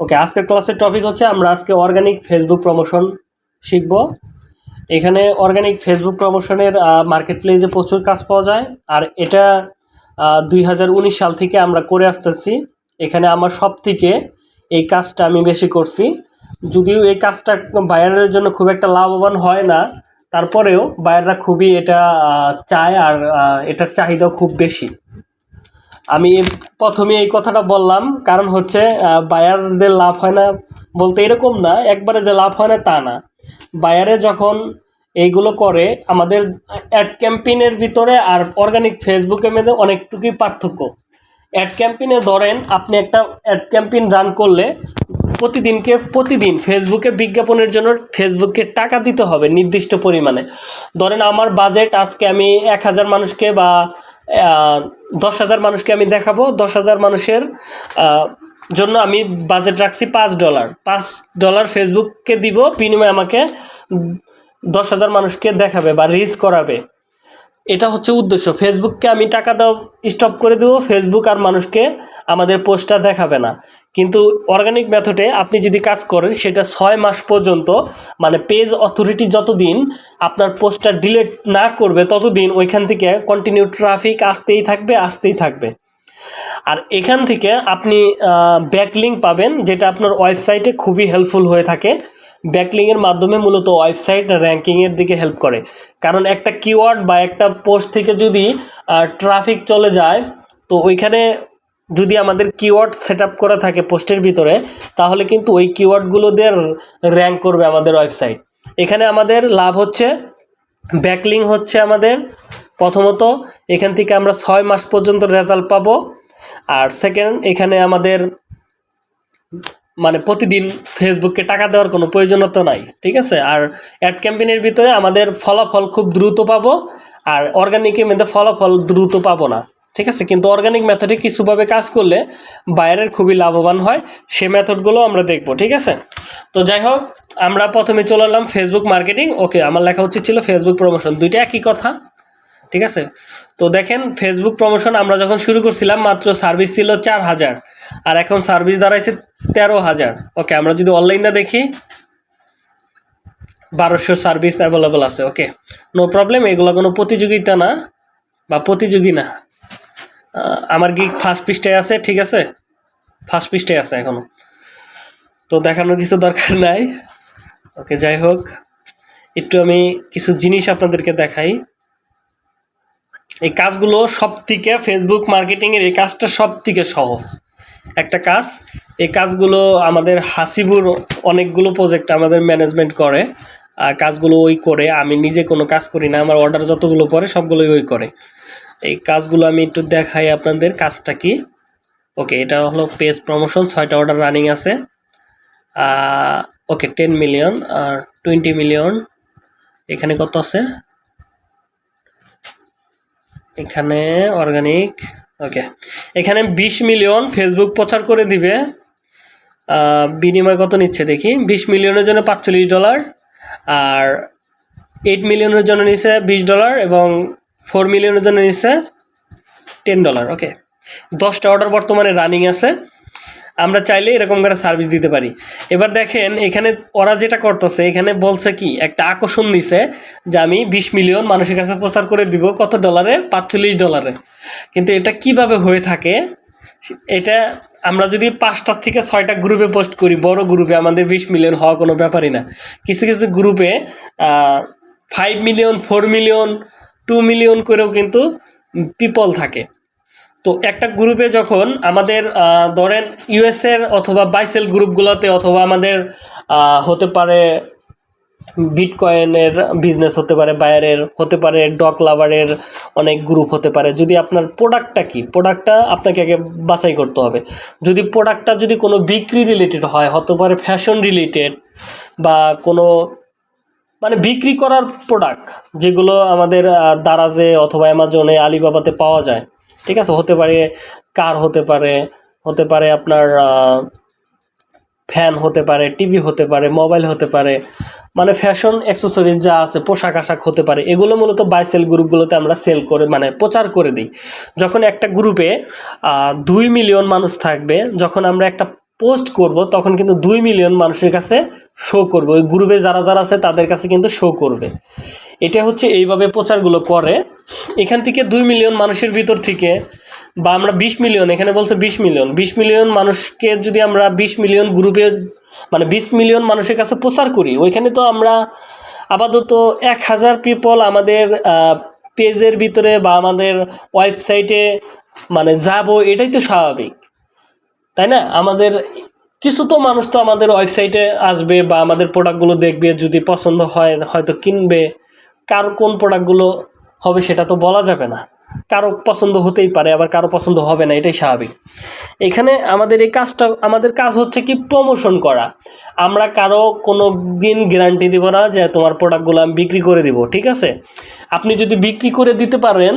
ওকে আজকের ক্লাসের টপিক হচ্ছে আমরা আজকে অর্গানিক ফেসবুক প্রমোশন শিখব। এখানে অর্গানিক ফেসবুক প্রমোশনের মার্কেট প্লেসে প্রচুর কাজ পাওয়া যায়। আর এটা দুই হাজার উনিশ সাল থেকে আমরা করে আসতেছি। এখানে আমার সব থেকে এই কাজটা আমি বেশি করছি। যদিও এই কাজটা বায়ারের জন্য খুব একটা লাভবান হয় না, তারপরেও বায়াররা খুবই এটা চায় আর এটার চাহিদাও খুব বেশি। আমি প্রথমে এই কথাটা বললাম, কারণ হচ্ছে বায়ারদের লাভ হয় না বলতে এরকম না, একবারে যে লাভ হয় না তা না। বায়ারে যখন এইগুলো করে, আমাদের অ্যাড ক্যাম্পেইনের ভিতরে আর অর্গানিক ফেসবুকের মধ্যে অনেকটুকুই পার্থক্য। অ্যাড ক্যাম্পেইনে ধরেন, আপনি একটা অ্যাড ক্যাম্পেইন রান করলে প্রতিদিনকে, প্রতিদিন ফেসবুকে বিজ্ঞাপনের জন্য ফেসবুককে টাকা দিতে হবে নির্দিষ্ট পরিমাণে। ধরেন, আমার বাজেট আজকে আমি এক হাজার মানুষকে বা দশ হাজার মানুষকে আমি দেখাবো। দশ হাজার মানুষের জন্য আমি বাজেট রাখছি পাঁচ ডলার পাঁচ ডলার ফেসবুককে দিব, বিনিময়ে আমাকে দশ হাজার মানুষকে দেখাবে বা রিচ করাবে। এটা হচ্ছে উদ্দেশ্য। ফেসবুককে আমি টাকা দেওয়া স্টপ করে দেবো। ফেসবুক আর মানুষকে আমাদের পোস্টটা দেখাবে না। কিন্তু অর্গানিক মেথডে আপনি যদি কাজ করেন, সেটা ছয় মাস পর্যন্ত মানে পেজ অথরিটি যতদিন আপনার পোস্টটা ডিলেট না করবে, ততদিন ওইখান থেকে কন্টিনিউ ট্রাফিক আসতেই থাকবে আসতেই থাকবে। আর এখান থেকে আপনি ব্যাকলিঙ্ক পাবেন, যেটা আপনার ওয়েবসাইটে খুবই হেল্পফুল হয়ে থাকে। ব্যাকলিংয়ের মাধ্যমে মূলত ওয়েবসাইট র্যাঙ্কিংয়ের দিকে হেল্প করে। কারণ একটা কিওয়ার্ড বা একটা পোস্ট থেকে যদি ট্রাফিক চলে যায়, তো ওইখানে যদি আমাদের কিওয়ার্ড সেট করা থাকে পোস্টের ভিতরে, তাহলে কিন্তু ওই কিওয়ার্ডগুলো দিয়ে র্যাঙ্ক করবে আমাদের ওয়েবসাইট এখানে আমাদের লাভ হচ্ছে ব্যাকলিং হচ্ছে আমাদের, প্রথমত এখান থেকে আমরা ছয় মাস পর্যন্ত রেজাল্ট পাবো, আর সেকেন্ড এখানে আমাদের মানে প্রতিদিন ফেসবুককে টাকা দেওয়ার কোনো প্রয়োজনীয়তা নাই, ঠিক আছে? আর অ্যাড ক্যাম্পেইনের ভিতরে আমাদের ফলাফল খুব দ্রুত পাবো, আর অর্গানিকের মধ্যে ফলাফল দ্রুত পাবো না। ঠিক আছে? কিন্তু অর্গানিক মেথডে কিছুভাবে কাজ করলে বাইরের খুবই লাভবান হয়। সে মেথডগুলো আমরা দেখব, ঠিক আছে? তো যাই হোক, আমরা প্রথমে চলে এলাম ফেসবুক মার্কেটিং ওকে আমার লেখা উচিত ছিল ফেসবুক প্রমোশন দুইটা একই কথা, ঠিক আছে? তো দেখেন ফেসবুক প্রমোশন আমরা যখন শুরু করছিলাম, মাত্র সার্ভিস ছিল চার হাজার। আর এখন সার্ভিস দাঁড়াইছে তেরো হাজার। ওকে আমরা যদি অনলাইনে দেখি, বারোশো সার্ভিস অ্যাভেলেবল আছে। ওকে নো প্রবলেম এগুলো কোনো প্রতিযোগিতা না, বা প্রতিযোগী না। আমার গিক ফার্স্ট পৃষ্ঠায় আছে, ঠিক আছে? ফার্স্ট পৃষ্ঠায় আছে এখনও। তো দেখানোর কিছু দরকার নাই। ওকে যাই হোক। একটু আমি কিছু জিনিস আপনাদেরকে দেখাই। এই কাজগুলো সব থেকে ফেসবুক মার্কেটিংয়ের এই কাজটা সব থেকে সহজ। একটা কাজ, এই কাজগুলো আমাদের হাসিবুর অনেকগুলো প্রজেক্ট আমাদের ম্যানেজমেন্ট করে কাজগুলো ওই করে, আমি নিজে কোনো কাজ করি না, আমার অর্ডার যতগুলো পড়ে, সবগুলোই ওই করে। এই কাজগুলো আমি একটু দেখাই আপনাদের কাজটা কি। ওকে, এটা হলো পেজ প্রমোশন ছয়টা অর্ডার রানিং আছে। ওকে টেন মিলিয়ন আর টোয়েন্টি মিলিয়ন এখানে কত আছে? এখানে অর্গানিক ওকে, এখানে বিশ মিলিয়ন ফেসবুক প্রচার করে দিবে। বিনিময় কত নিচ্ছে দেখি? বিশ মিলিয়নের জন্য পাঁচচল্লিশ ডলার আর এইট মিলিয়নের জন্য নিচ্ছে বিশ ডলার এবং ফোর মিলিয়নের জন্য নিচ্ছে টেন ডলার ওকে দশটা অর্ডার বর্তমানে রানিং আছে। আমরা চাইলে এরকম করে সার্ভিস দিতে পারি। এবার দেখেন, এখানে ওরা যেটা করতেছে, এখানে বলছে কি, একটা আকর্ষণ দিছে যে আমি বিশ মিলিয়ন মানুষের কাছে প্রচার করে দিব, কত ডলারে পাঁচচল্লিশ ডলারে কিন্তু এটা কীভাবে হয়ে থাকে? এটা আমরা যদি পাঁচটা থেকে ছয়টা গ্রুপে পোস্ট করি, বড় গ্রুপে আমাদের বিশ মিলিয়ন হওয়া কোনো ব্যাপারই না। কিছু কিছু গ্রুপে five million four million two million করেও কিন্তু পিপল থাকে। তো একটা গ্রুপে যখন আমাদের ধরেন ইউএসের অথবা বাইসেল গ্রুপগুলোতে অথবা আমাদের হতে পারে বিটকয়েনের বিজনেস হতে পারে বায়ারের হতে পারে ডক লাভারের অনেক গ্রুপ হতে পারে। যদি আপনার প্রোডাক্টটা কি প্রোডাক্টটা আপনাকে আগে বাছাই করতে হবে। যদি প্রোডাক্টটা যদি কোনো বিক্রি রিলেটেড হয়, হতে পারে ফ্যাশন রিলেটেড বা কোনো মানে বিক্রি করার প্রোডাক্ট যেগুলো আমাদের দারাজে অথবা অ্যামাজনে, আলিবাবাতে পাওয়া যায়। ঠিক আছে? হতে পারে কার হতে পারে হতে পারে আপনার ফ্যান হতে পারে, টিভি হতে পারে, মোবাইল হতে পারে মানে ফ্যাশন অ্যাক্সেসরিজ যা আছে, পোশাক আশাক হতে পারে, এগুলো মূলত বাইসেল গ্রুপগুলোতে আমরা সেল করে মানে প্রচার করে দিই। যখন একটা গ্রুপে দুই মিলিয়ন মানুষ থাকবে, যখন আমরা একটা পোস্ট করব, তখন কিন্তু দুই মিলিয়ন মানুষের কাছে শো করবে। ওই গ্রুপে যারা যারা আছে, তাদের কাছে কিন্তু শো করবে। এটা হচ্ছে এইভাবে প্রচারগুলো করে। এখান থেকে দুই মিলিয়ন মানুষের ভিতর থেকে, বা আমরা বিশ মিলিয়ন, এখানে বলছে বিশ মিলিয়ন। বিশ মিলিয়ন মানুষকে যদি আমরা বিশ মিলিয়ন গ্রুপে মানে বিশ মিলিয়ন মানুষের কাছে প্রচার করি, ওইখানে তো আমরা আপাতত এক হাজার পিপল আমাদের পেজের ভিতরে বা আমাদের ওয়েবসাইটে মানে যাব, এটাই তো স্বাভাবিক। তাই না? আমাদের কিছু তো মানুষ তো আমাদের ওয়েবসাইটে আসবে বা আমাদের প্রোডাক্টগুলো দেখবে, যদি পছন্দ হয় হয়তো কিনবে। কার কোন প্রোডাক্টগুলো হবে সেটা তো বলা যাবে না। কারও পছন্দ হতেই পারে, আবার কারও পছন্দ হবে না, এটাই স্বাভাবিক। এখানে আমাদের এই কাজটা, আমাদের কাজ হচ্ছে কি প্রমোশন করা। আমরা কারও কোনো দিন গ্যারান্টি দিব না যে তোমার প্রোডাক্টগুলো আমি বিক্রি করে দিব, ঠিক আছে? আপনি যদি বিক্রি করে দিতে পারেন,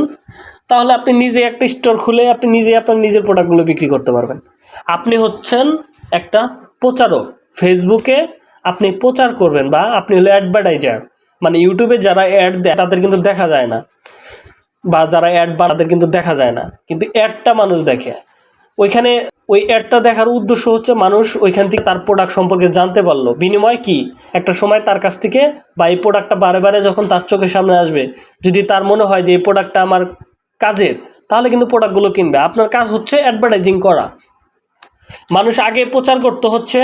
তাহলে আপনি নিজে একটা স্টোর খুলে আপনি নিজে আপনার নিজের প্রোডাক্টগুলো বিক্রি করতে পারবেন। আপনি হচ্ছেন একটা প্রচারক। ফেসবুকে আপনি প্রচার করবেন বা আপনি হলো অ্যাডভার্টাইজার মানে ইউটিউবে যারা অ্যাড দেয়, তাদের কিন্তু দেখা যায় না। বা যারা অ্যাড বা তাদের কিন্তু দেখা যায় না। কিন্তু অ্যাডটা মানুষ দেখে। ওইখানে ওই অ্যাডটা দেখার উদ্দেশ্য হচ্ছে মানুষ ওইখান থেকে তার প্রোডাক্ট সম্পর্কে জানতে পারল। বিনিময় কি? একটা সময় তার কাছ থেকে বা এই প্রোডাক্টটা বারে বারে যখন তার চোখের সামনে আসবে, যদি তার মনে হয় যে এই প্রোডাক্টটা আমার কাজের, তাহলে কিন্তু প্রোডাক্টগুলো কিনবে। আপনার কাজ হচ্ছে অ্যাডভার্টাইজিং করা। মানুষ আগে প্রচার করতে হচ্ছে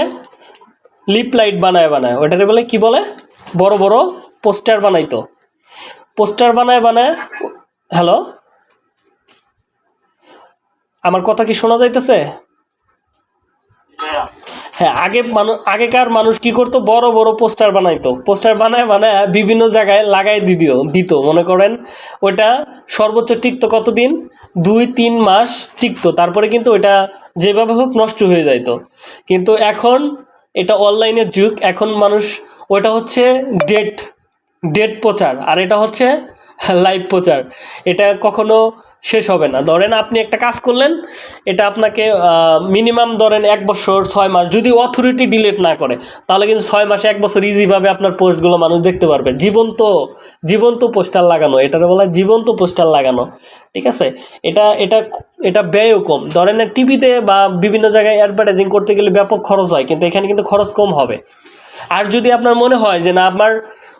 লিপ লাইট বানায় বানায়। ওটাকে বলে কি বলে? বড় বড় পোস্টার বানাইতো। পোস্টার বানায় বানায়, হ্যালো? আমার কথা কি শোনা যাইতেছে? হ্যাঁ আগে মানুষ আগেকার মানুষ কি করতো? বড় বড় পোস্টার বানাইতো। পোস্টার বানায় বানায় বিভিন্ন জায়গায় লাগাই দিত দিত। মনে করেন ওটা সর্বোচ্চ টিকতো কতদিন? দুই, তিন মাস টিকতো। তারপরে কিন্তু ওটা যেভাবে হোক নষ্ট হয়ে যাইত। কিন্তু এখন এটা অনলাইনের যুগ। এখন মানুষ ওটা হচ্ছে ডেট ডেট প্রচার। আর এটা হচ্ছে লাইভ প্রচার। এটা কখনো শেষ হবে না। ধরেন আপনি একটা কাজ করলেন, এটা আপনাকে মিনিমাম ধরেন এক বছর, ছয় মাস, যদি অথরিটি ডিলিট না করে, তাহলে কিন্তু ছয় মাসে এক বছর ইজিভাবে আপনার পোস্টগুলো মানুষ দেখতে পারবে। জীবন্ত জীবন্ত পোস্টার লাগানো, এটার বলা জীবন্ত পোস্টার লাগানো, ঠিক আছে? এটা এটা এটা ব্যয়ও কম। ধরেন টিভিতে বা বিভিন্ন জায়গায় অ্যাডভার্টাইজিং করতে গেলে ব্যাপক খরচ হয়, কিন্তু এখানে কিন্তু খরচ কম হবে। আর যদি আপনার মনে হয় যে না, আমার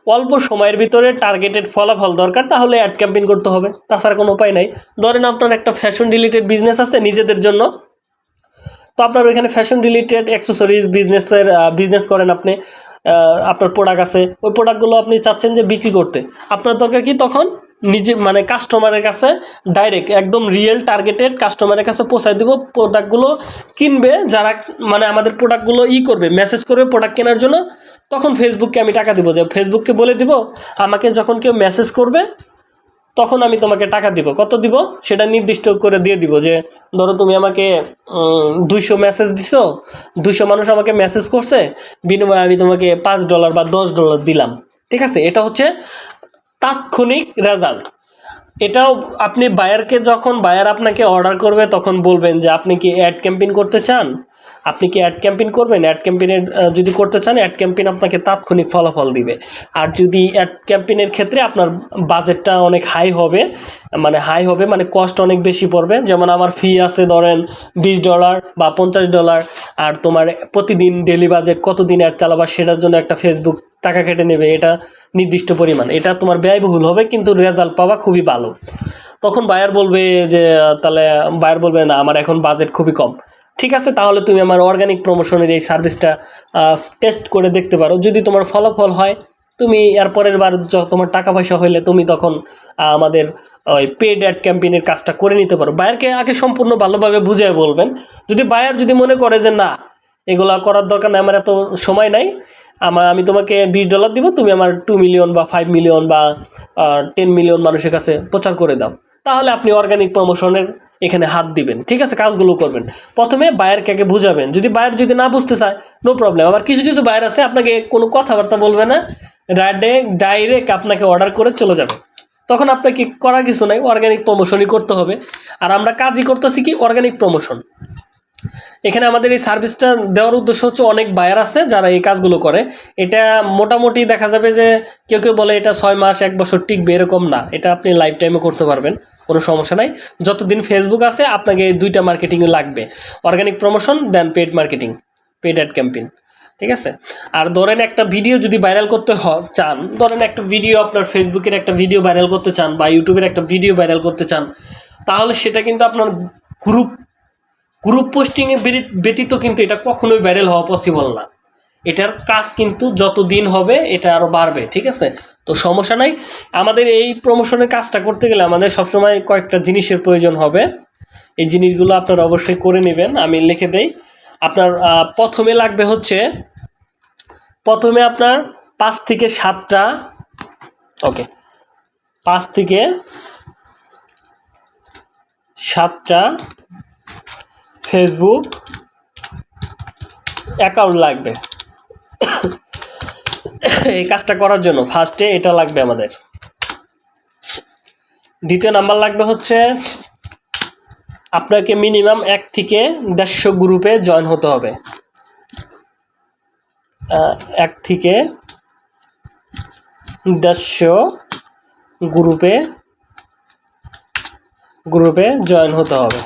অল্প সময়ের ভিতরে টার্গেটেড ফলাফল দরকার, তাহলে অ্যাড ক্যাম্পেইন করতে হবে। তাছাড়া কোনো উপায় নাই। ধরেন আপনার একটা ফ্যাশন রিলেটেড বিজনেস আছে নিজেদের জন্য। তো আপনার ওইখানে ফ্যাশন রিলেটেড অ্যাক্সেসরিজ বিজনেসের বিজনেস করেন আপনি। আপনার প্রোডাক্ট আছে, ওই প্রোডাক্টগুলো আপনি চাচ্ছেন যে বিক্রি করতে। আপনার দরকার কি তখন নিজে মানে কাস্টমারের কাছে ডাইরেক্ট একদম রিয়েল টার্গেটেড কাস্টমারের কাছে পৌঁছায় দেবো প্রোডাক্টগুলো কিনবে, যারা মানে আমাদের প্রোডাক্টগুলো ই করবে মেসেজ করবে প্রোডাক্ট কেনার জন্য, তখন ফেসবুককে আমি টাকা দিব। যে ফেসবুককে বলে দিব, আমাকে যখন কেউ মেসেজ করবে তখন আমি তোমাকে টাকা দিব। কত দিব? সেটা নির্দিষ্ট করে দিয়ে দিব যে, ধরো তুমি আমাকে দুইশো মেসেজ দিছো, দুইশো মানুষ আমাকে মেসেজ করছে, বিনিময়ে আমি তোমাকে পাঁচ ডলার বা দশ ডলার দিলাম। ঠিক আছে? এটা হচ্ছে তাৎক্ষণিক রেজাল্ট এটাও আপনি বায়ারকে যখন বায়ার আপনাকে অর্ডার করবে, তখন বলবেন যে, আপনি কি অ্যাড ক্যাম্পেইন করতে চান? আপনি কি অ্যাড ক্যাম্পেইন করবেন? অ্যাড ক্যাম্পেইনের যদি করতে চান অ্যাড ক্যাম্পেইন আপনাকে তাৎক্ষণিক ফলাফল দিবে। আর যদি অ্যাড ক্যাম্পেইনের ক্ষেত্রে আপনার বাজেটটা অনেক হাই হবে মানে হাই হবে মানে কস্ট অনেক বেশি পড়বে। যেমন আমার ফি আছে ধরেন বিশ ডলার বা পঞ্চাশ ডলার আর তোমার প্রতিদিন ডেলি বাজেট কতদিন অ্যাড চালাবা সেটার জন্য একটা ফেসবুক টাকা কেটে নেবে, এটা নির্দিষ্ট পরিমাণ। এটা তোমার ব্যয়বহুল হবে, কিন্তু রেজাল্ট পাওয়া খুবই ভালো। তখন বায়ার বলবে যে তাহলে বায়ার বলবে, না, আমার এখন বাজেট খুবই কম। ঠিক আছে, তাহলে তুমি আমার অর্গানিক প্রমোশনের এই সার্ভিসটা টেস্ট করে দেখতে পারো। যদি তোমার ফলাফল হয়, তুমি এর পরের বার তোমার টাকা পয়সা হইলে তুমি তখন আমাদের ওই পেড অ্যাড ক্যাম্পেইনের কাজটা করে নিতে পারো। বায়ারকে আগে সম্পূর্ণ ভালোভাবে বুঝিয়ে বলবেন। যদি বায়ার যদি মনে করে যে, না, এগুলা করার দরকার নাই, আমার এত সময় নাই, আমার, আমি তোমাকে বিশ ডলার দিব, তুমি আমার টু মিলিয়ন বা ফাইভ মিলিয়ন বা টেন মিলিয়ন মানুষের কাছে প্রচার করে দাও। তাহলে আপনি অর্গানিক প্রমোশনের এখানে হাত দিবেন। ঠিক আছে, কাজগুলো করবেন। প্রথমে বায়ারকে আগে বুঝাবেন? যদি বায়ার যদি না বুঝতে চায় নো প্রবলেম আবার কিছু কিছু বায়ার আছে, আপনাকে কোনো কথাবার্তা বলবে না। ডাইরেক্ট ডাইরেক্ট আপনাকে অর্ডার করে চলে যাবে। তখন আপনাকে করার কিছু নাই অর্গানিক প্রমোশনই করতে হবে। আর আমরা কাজই করতেছি কি? অর্গানিক প্রমোশন এখানে আমাদের এই সার্ভিসটা দেওয়ার উদ্দেশ্য হচ্ছে অনেক বায়ার আছে যারা এই কাজগুলো করে। এটা মোটামুটি দেখা যাবে যে কেউ কেউ বলে এটা ছয় মাস, এক বছর টিকবে, এরকম না। এটা আপনি লাইফ টাইমে করতে পারবেন। কোনো সমস্যা নাই। যতদিন ফেসবুক আছে, আপনাকে এই দুইটা মার্কেটিং লাগবে। Organic promotion then paid marketing paid ad campaign ঠিক আছে? আর ধরেন একটা ভিডিও যদি ভাইরাল করতে হ- চান, ধরেন একটা ভিডিও আপনার ফেসবুকের একটা ভিডিও ভাইরাল করতে চান বা ইউটিউবের একটা ভিডিও ভাইরাল করতে চান, তাহলে সেটা কিন্তু আপনার গ্রুপ গ্রুপ পোস্টিংয়ে ব্যতীত কিন্তু এটা কখনোই ভাইরাল হওয়া পসিবল না। এটার কাজ কিন্তু যত দিন হবে, এটা আরও বাড়বে, ঠিক আছে? তো সমস্যা নাই। আমাদের এই প্রমোশনের কাজটা করতে গেলে আমাদের সবসময় কয়েকটা জিনিসের প্রয়োজন হবে। এই জিনিসগুলো আপনারা অবশ্যই করে নেবেন, আমি লিখে দেই। আপনার প্রথমে লাগবে হচ্ছে, প্রথমে আপনার পাঁচ থেকে সাতটা, ওকে, পাঁচ থেকে সাতটা ফেসবুক অ্যাকাউন্ট লাগবে। এই কাজটা করার জন্য। ফার্স্টে এটা লাগবে আমাদের। দ্বিতীয় নাম্বার লাগবে হচ্ছে, আপনাকে মিনিমাম এক থেকে দেড়শো গ্রুপে জয়েন হতে হবে। এক থেকে দেড়শো গ্রুপে গ্রুপে জয়েন হতে হবে।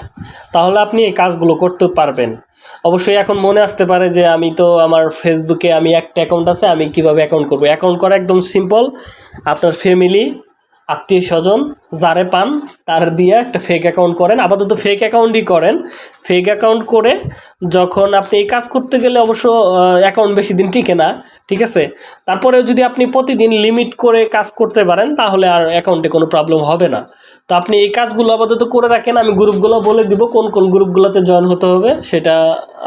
তাহলে আপনি এই কাজগুলো করতে পারবেন। অবশ্যই এখন মনে আসতে পারে যে আমি তো আমার ফেসবুকে আমি একটা অ্যাকাউন্ট আছে, আমি কীভাবে অ্যাকাউন্ট করব? অ্যাকাউন্ট করা একদম সিম্পল আপনার ফ্যামিলি আত্মীয় স্বজন, যারে পান, তার দিয়ে একটা ফেক অ্যাকাউন্ট করেন। আপাতত ফেক অ্যাকাউন্টই করেন। ফেক অ্যাকাউন্ট করে যখন আপনি এই কাজ করতে গেলে অবশ্য অ্যাকাউন্ট বেশি দিন টিকে না, ঠিক আছে? তারপরেও যদি আপনি প্রতিদিন লিমিট করে কাজ করতে পারেন, তাহলে আর অ্যাকাউন্টে কোনো প্রবলেম হবে না। তো আপনি এই কাজগুলো আপাতত করে রাখেন, আমি গ্রুপগুলো বলে দিব কোন কোন গ্রুপগুলোতে জয়েন হতে হবে, সেটা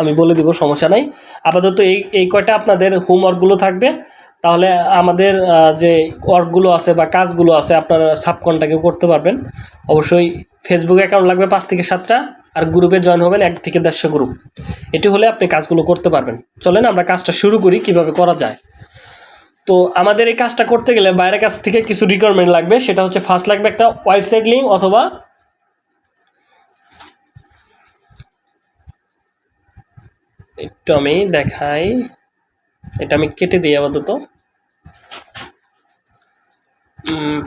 আমি বলে দিব, সমস্যা নাই। আপাতত এই এই কয়টা আপনাদের হোমওয়ার্কগুলো থাকবে। তাহলে আমাদের যে ওয়ার্কগুলো আছে বা কাজগুলো আছে, আপনারা সাবকনটাকে করতে পারবেন। অবশ্যই ফেসবুক অ্যাকাউন্ট লাগবে পাঁচ থেকে সাতটা, আর গ্রুপে জয়েন হবেন এক থেকে দেড়শো গ্রুপ এটি হলে আপনি কাজগুলো করতে পারবেন। চলেন আমরা কাজটা শুরু করি, কীভাবে করা যায়। তো আমাদের এই কাজটা করতে গেলে বাইরের কাছ থেকে কিছু রিকোয়ারমেন্ট লাগবে। সেটা হচ্ছে ফার্স্ট লাগবে একটা ওয়েবসাইট লিঙ্ক অথবা একটু আমি দেখাই। এটা আমি কেটে দিই আপাতত।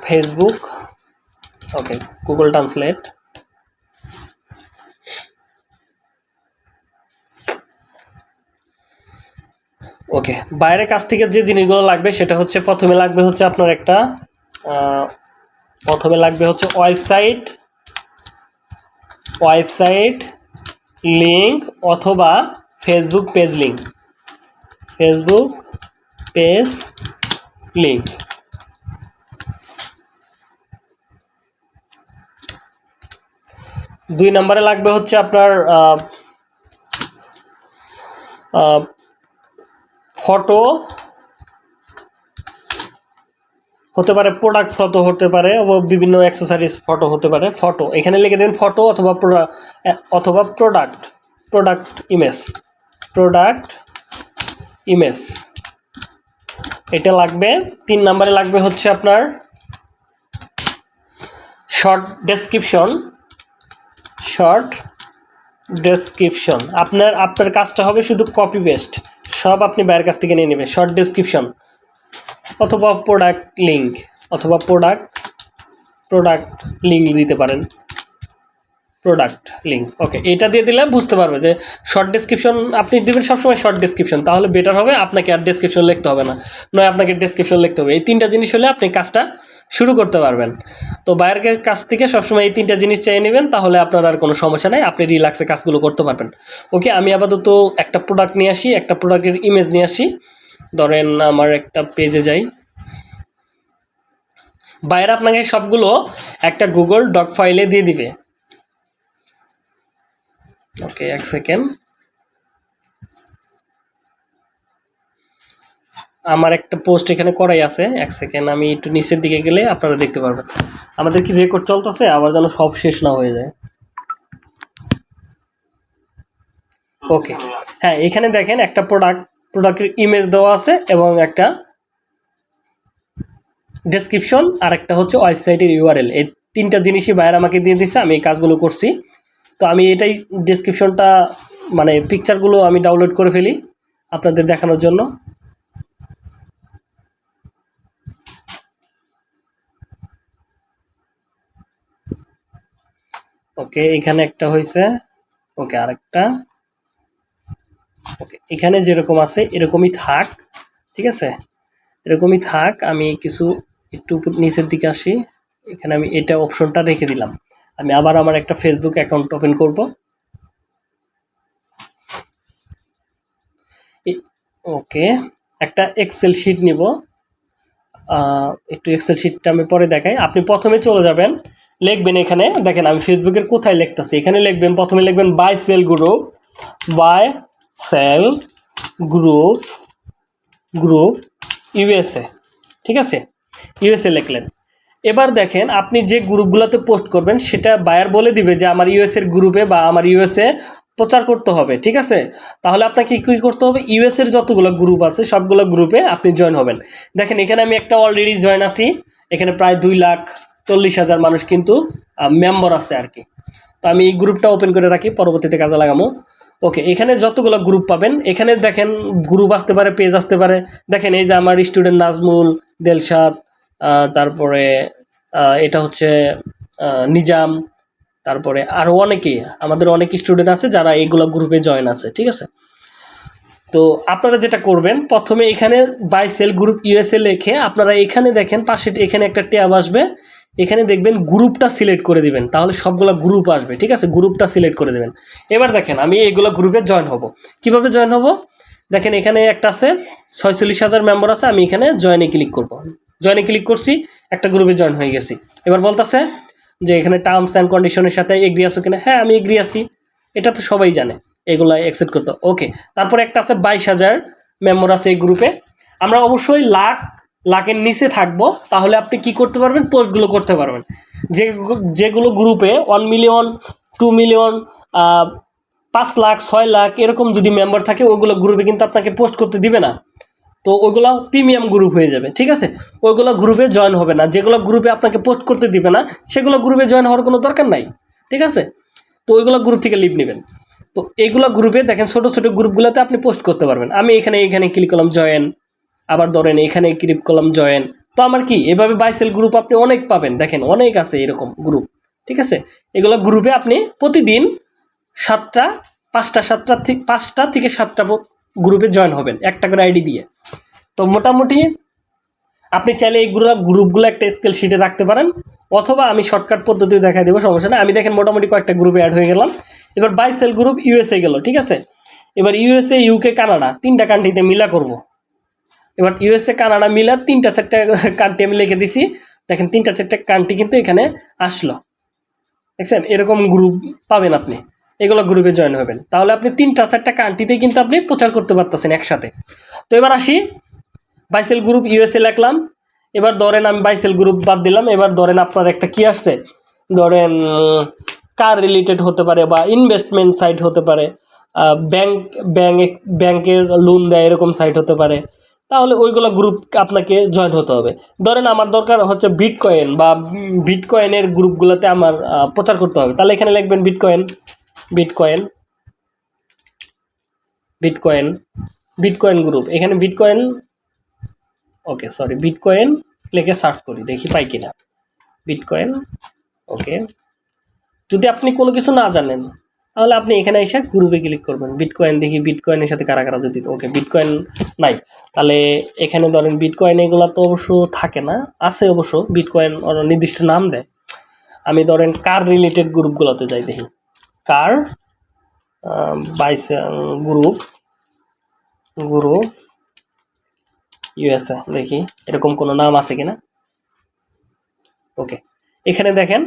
Facebook okay Google translate okay, বাইরের কাছ থেকে যে জিনিসগুলো লাগবে সেটা হচ্ছে প্রথমে লাগবে হচ্ছে আপনার একটা প্রথমে লাগবে হচ্ছে ওয়েবসাইট ওয়েবসাইট লিঙ্ক অথবা Facebook page link Facebook page link দুই নম্বরে লাগবে হচ্ছে আপনার ফটো হতে পারে প্রোডাক্ট ফটো হতে পারে বিভিন্ন অ্যাক্সেসরিজ ফটো হতে পারে ফটো এখানে লিখে দিন ফটো অথবা অথবা product product image product image এটা লাগবে, তিন নম্বরে লাগবে হচ্ছে আপনার শর্ট ডেসক্রিপশন শর্ট ডেসক্রিপশন আপনার আপনার কাজটা হবে শুধু কপি পেস্ট সব আপনি বাইরের কাছ থেকে নিয়ে নেবেন। শর্ট ডেসক্রিপশন অথবা প্রোডাক্ট লিঙ্ক অথবা প্রোডাক্ট প্রোডাক্ট লিঙ্ক দিতে পারেন। প্রোডাক্ট লিঙ্ক ওকে এটা দিয়ে দিলে বুঝতে পারবে যে শর্ট ডেসক্রিপশন আপনি দেবেন সবসময় শর্ট ডেসক্রিপশন তাহলে বেটার হবে, আপনাকে আর ডেসক্রিপশন লিখতে হবে না। নয়, আপনাকে ডেসক্রিপশন লিখতে হবে। এই তিনটা জিনিস হলে আপনি কাজটা শুরু করতে পারবেন। তো বাইরের কাছ থেকে সবসময় এই তিনটা জিনিস চাই নেবেন, তাহলে আপনার আর কোনো সমস্যা নেই, আপনি রিল্যাক্সে কাজগুলো করতে পারবেন। ওকে আমি আপাতত একটা প্রোডাক্ট নিয়ে আসি, একটা প্রোডাক্টের ইমেজ নিয়ে আসি। ধরেন আমার একটা পেজে যাই। বাইরে আপনাকে সবগুলো একটা গুগল ডক ফাইলে দিয়ে দিবে। ওকে এক সেকেন্ড আমার একটা পোস্ট এখানে করাই আছে, এক সেকেন্ড আমি একটু নিচের দিকে গেলে আপনারা দেখতে পারবেন। আমাদের কি রেকর্ড চলতেছে? আবার যেন সব শেষ না হয়ে যায়। ওকে হ্যাঁ এখানে দেখেন একটা প্রোডাক্ট প্রোডাক্টের ইমেজ দেওয়া আছে এবং একটা ডেসক্রিপশন আর একটা হচ্ছে ওয়েবসাইটের ইউআরএল এই তিনটা জিনিসই বাইরে আমাকে দিয়ে দিছে, আমি এই কাজগুলো করছি। তো আমি এটাই ডেসক্রিপশনটা মানে পিকচারগুলো আমি ডাউনলোড করে ফেলি আপনাদের দেখানোর জন্য। ওকে, এখানে একটা হয়েছে ওকে, আরেকটা। ওকে, এখানে যেরকম আছে এরকমই থাক, ঠিক আছে? এরকমই থাক, আমি কিছু একটু নিচের দিকে আসি। এখানে আমি এটা অপশনটা রেখে দিলাম। আমি আবার আমার একটা ফেসবুক অ্যাকাউন্ট ওপেন করব। ওকে, একটা এক্সেল শিট নিব। একটু এক্সেল শিটটা আমি পরে দেখাই। আপনি প্রথমে চলে যাবেন। লিখবেন এখানে, দেখেন আমি ফেসবুকের কোথায় লিখতেছি? এখানে লিখবেন, প্রথমে লিখবেন buy sell group buy sell group group USA ঠিক আছে? ইউএসএ লিখলেন। এবার দেখেন, আপনি যে গ্রুপগুলোতে পোস্ট করবেন, সেটা বায়ার বলে দিবে যে আমার ইউএস এর গ্রুপে বা আমার ইউএসএ প্রচার করতে হবে, ঠিক আছে? তাহলে আপনাকে কী করতে হবে? ইউএস এর যতগুলো গ্রুপ আছে, সবগুলো গ্রুপে আপনি জয়েন হবেন। দেখেন, এখানে আমি একটা অলরেডি জয়েন আছি, এখানে প্রায় দুই লাখ চল্লিশ হাজার মানুষ কিন্তু মেম্বার আছে আর কি। তো আমি এই গ্রুপটা ওপেন করে রাখি, পরবর্তীতে কাজে লাগামো। ওকে এখানে যতগুলো গ্রুপ পাবেন, এখানে দেখেন গ্রুপ আসতে পারে পেজ আসতে পারে। দেখেন এই যে আমার স্টুডেন্ট নাজমুল, দেলশাদ তারপরে এটা হচ্ছে নিজাম, তারপরে আরও অনেকেই আমাদের অনেক স্টুডেন্ট আছে যারা এইগুলো গ্রুপে জয়েন আছে, ঠিক আছে? তো আপনারা যেটা করবেন, প্রথমে এখানে বাই সেল গ্রুপ ইউএসএ লেখে, আপনারা এখানে দেখেন, পাশে এখানে একটা ট্যাব আসবে। এখানে দেখবেন গ্রুপটা সিলেক্ট করে দিবেন, তাহলে সবগুলো গ্রুপ আসবে, ঠিক আছে? গ্রুপটা সিলেক্ট করে দেবেন। এবার দেখেন, আমি এইগুলো গ্রুপে জয়েন হব। কীভাবে জয়েন হব? দেখেন, এখানে একটা আছে, ছয়চল্লিশ হাজার মেম্বার আছে, আমি এখানে জয়েনে ক্লিক করব। জয়েনে ক্লিক করছি, একটা গ্রুপে জয়েন হয়ে গেছি। এবার বলতেছে যে এখানে টার্মস অ্যান্ড কন্ডিশনের সাথে এগ্রি আছো কিনা? হ্যাঁ আমি এগ্রি আছি। এটা তো সবাই জানে, এগুলো অ্যাকসেপ্ট করতে। ওকে, তারপরে একটা আছে, বাইশ হাজার মেম্বার আছে এই গ্রুপে। আমরা অবশ্যই লাখ লাখের নিচে থাকব, তাহলে আপনি কি করতে পারবেন? পোস্টগুলো করতে পারবেন। যে যেগুলো গ্রুপে ওয়ান মিলিয়ন টু মিলিয়ন পাঁচ লাখ, ছয় লাখ, এরকম যদি মেম্বার থাকে ওইগুলো গ্রুপে কিন্তু আপনাকে পোস্ট করতে দিবে না। তো ওইগুলো প্রিমিয়াম গ্রুপ হয়ে যাবে, ঠিক আছে? ওইগুলো গ্রুপে জয়েন হবে না। যেগুলো গ্রুপে আপনাকে পোস্ট করতে দিবে না, সেগুলো গ্রুপে জয়েন হওয়ার কোনো দরকার নাই, ঠিক আছে? তো ওইগুলো গ্রুপ থেকে লিভ নেবেন। তো এইগুলো গ্রুপে দেখেন ছোটো ছোটো গ্রুপগুলোতে আপনি পোস্ট করতে পারবেন। আমি এখানে এখানে ক্লিক করলাম জয়েন আবার ধরেন এখানে ক্লিক করলাম জয়েন তো আমার কি, এভাবে বাইসেল গ্রুপ আপনি অনেক পাবেন। দেখেন, অনেক আছে এরকম গ্রুপ ঠিক আছে? এগুলো গ্রুপে আপনি প্রতিদিন সাতটা, পাঁচটা সাতটা পাঁচটা থেকে সাতটা গ্রুপে জয়েন হবেন, একটা করে আইডি দিয়ে। তো মোটামুটি আপনি চাইলে এইগুলো গ্রুপগুলো একটা স্কেল শিটে রাখতে পারেন, অথবা আমি শর্টকাট পদ্ধতি দেখা দেবো, সমস্যা না আমি দেখেন মোটামুটি কয়েকটা গ্রুপে অ্যাড হয়ে গেলাম। এবার বাইসেল গ্রুপ ইউএসএ গেল, ঠিক আছে? এবার ইউএসএ ইউকে কানাডা তিনটা কান্ট্রিতে মিলা করব। এবার ইউএসএ কানাডা মিলা তিনটা চারটা কান্ট্রি আমি লিখে দিছি। দেখেন তিনটা চারটা কান্ট্রি কিন্তু এখানে আসলো। দেখছেন? এরকম গ্রুপ পাবেন আপনি। এগুলো গ্রুপে জয়েন হবেন। তাহলে আপনি তিনটা চারটা কান্ট্রিতেই কিন্তু আপনি প্রচার করতে পারতেছেন একসাথে। তো এবার আসি। বাইসেল গ্রুপ ইউএসএ লিখলাম। এবার ধরেন আমি বাইসেল গ্রুপ বাদ দিলাম। এবার ধরেন আপনার একটা কি আসছে? ধরেন কার রিলেটেড হতে পারে বা ইনভেস্টমেন্ট সাইট হতে পারে। ব্যাংক ব্যাংক ব্যাংকের লোন দেয় এরকম সাইট হতে পারে। তাহলে ওইগুলো গ্রুপ আপনাকে জয়েন হতে হবে। ধরেন আমার দরকার হচ্ছে বিটকয়েন বা বিটকয়েনের গ্রুপগুলোতে আমার প্রচার করতে হবে। তাহলে এখানে লিখবেন bitcoin bitcoin bitcoin bitcoin group এখানে বিটকয়েন ওকে সরি বিটকয়েন লিখে সার্চ করি, দেখি পাই কিনা। বিটকয়েন ওকে যদি আপনি কোনো কিছু না জানেন তাহলে আপনি এখানে এসে গ্রুপে ক্লিক করবেন। বিটকয়েন দেখি বিটকয়েনের সাথে কারা কারা যদি ওকে বিটকয়েন নাই। তাহলে এখানে ধরেন বিটকয়েন এগুলো তো অবশ্য থাকে না, আছে অবশ্য। বিটকয়েন নির্দিষ্ট নাম দেয়। আমি ধরেন কার রিলেটেড গ্রুপগুলোতে যাই দেখি। Car buys group group USA দেখি। এরকম কোনো নাম আছে কিনা? ওকে এখানে দেখেন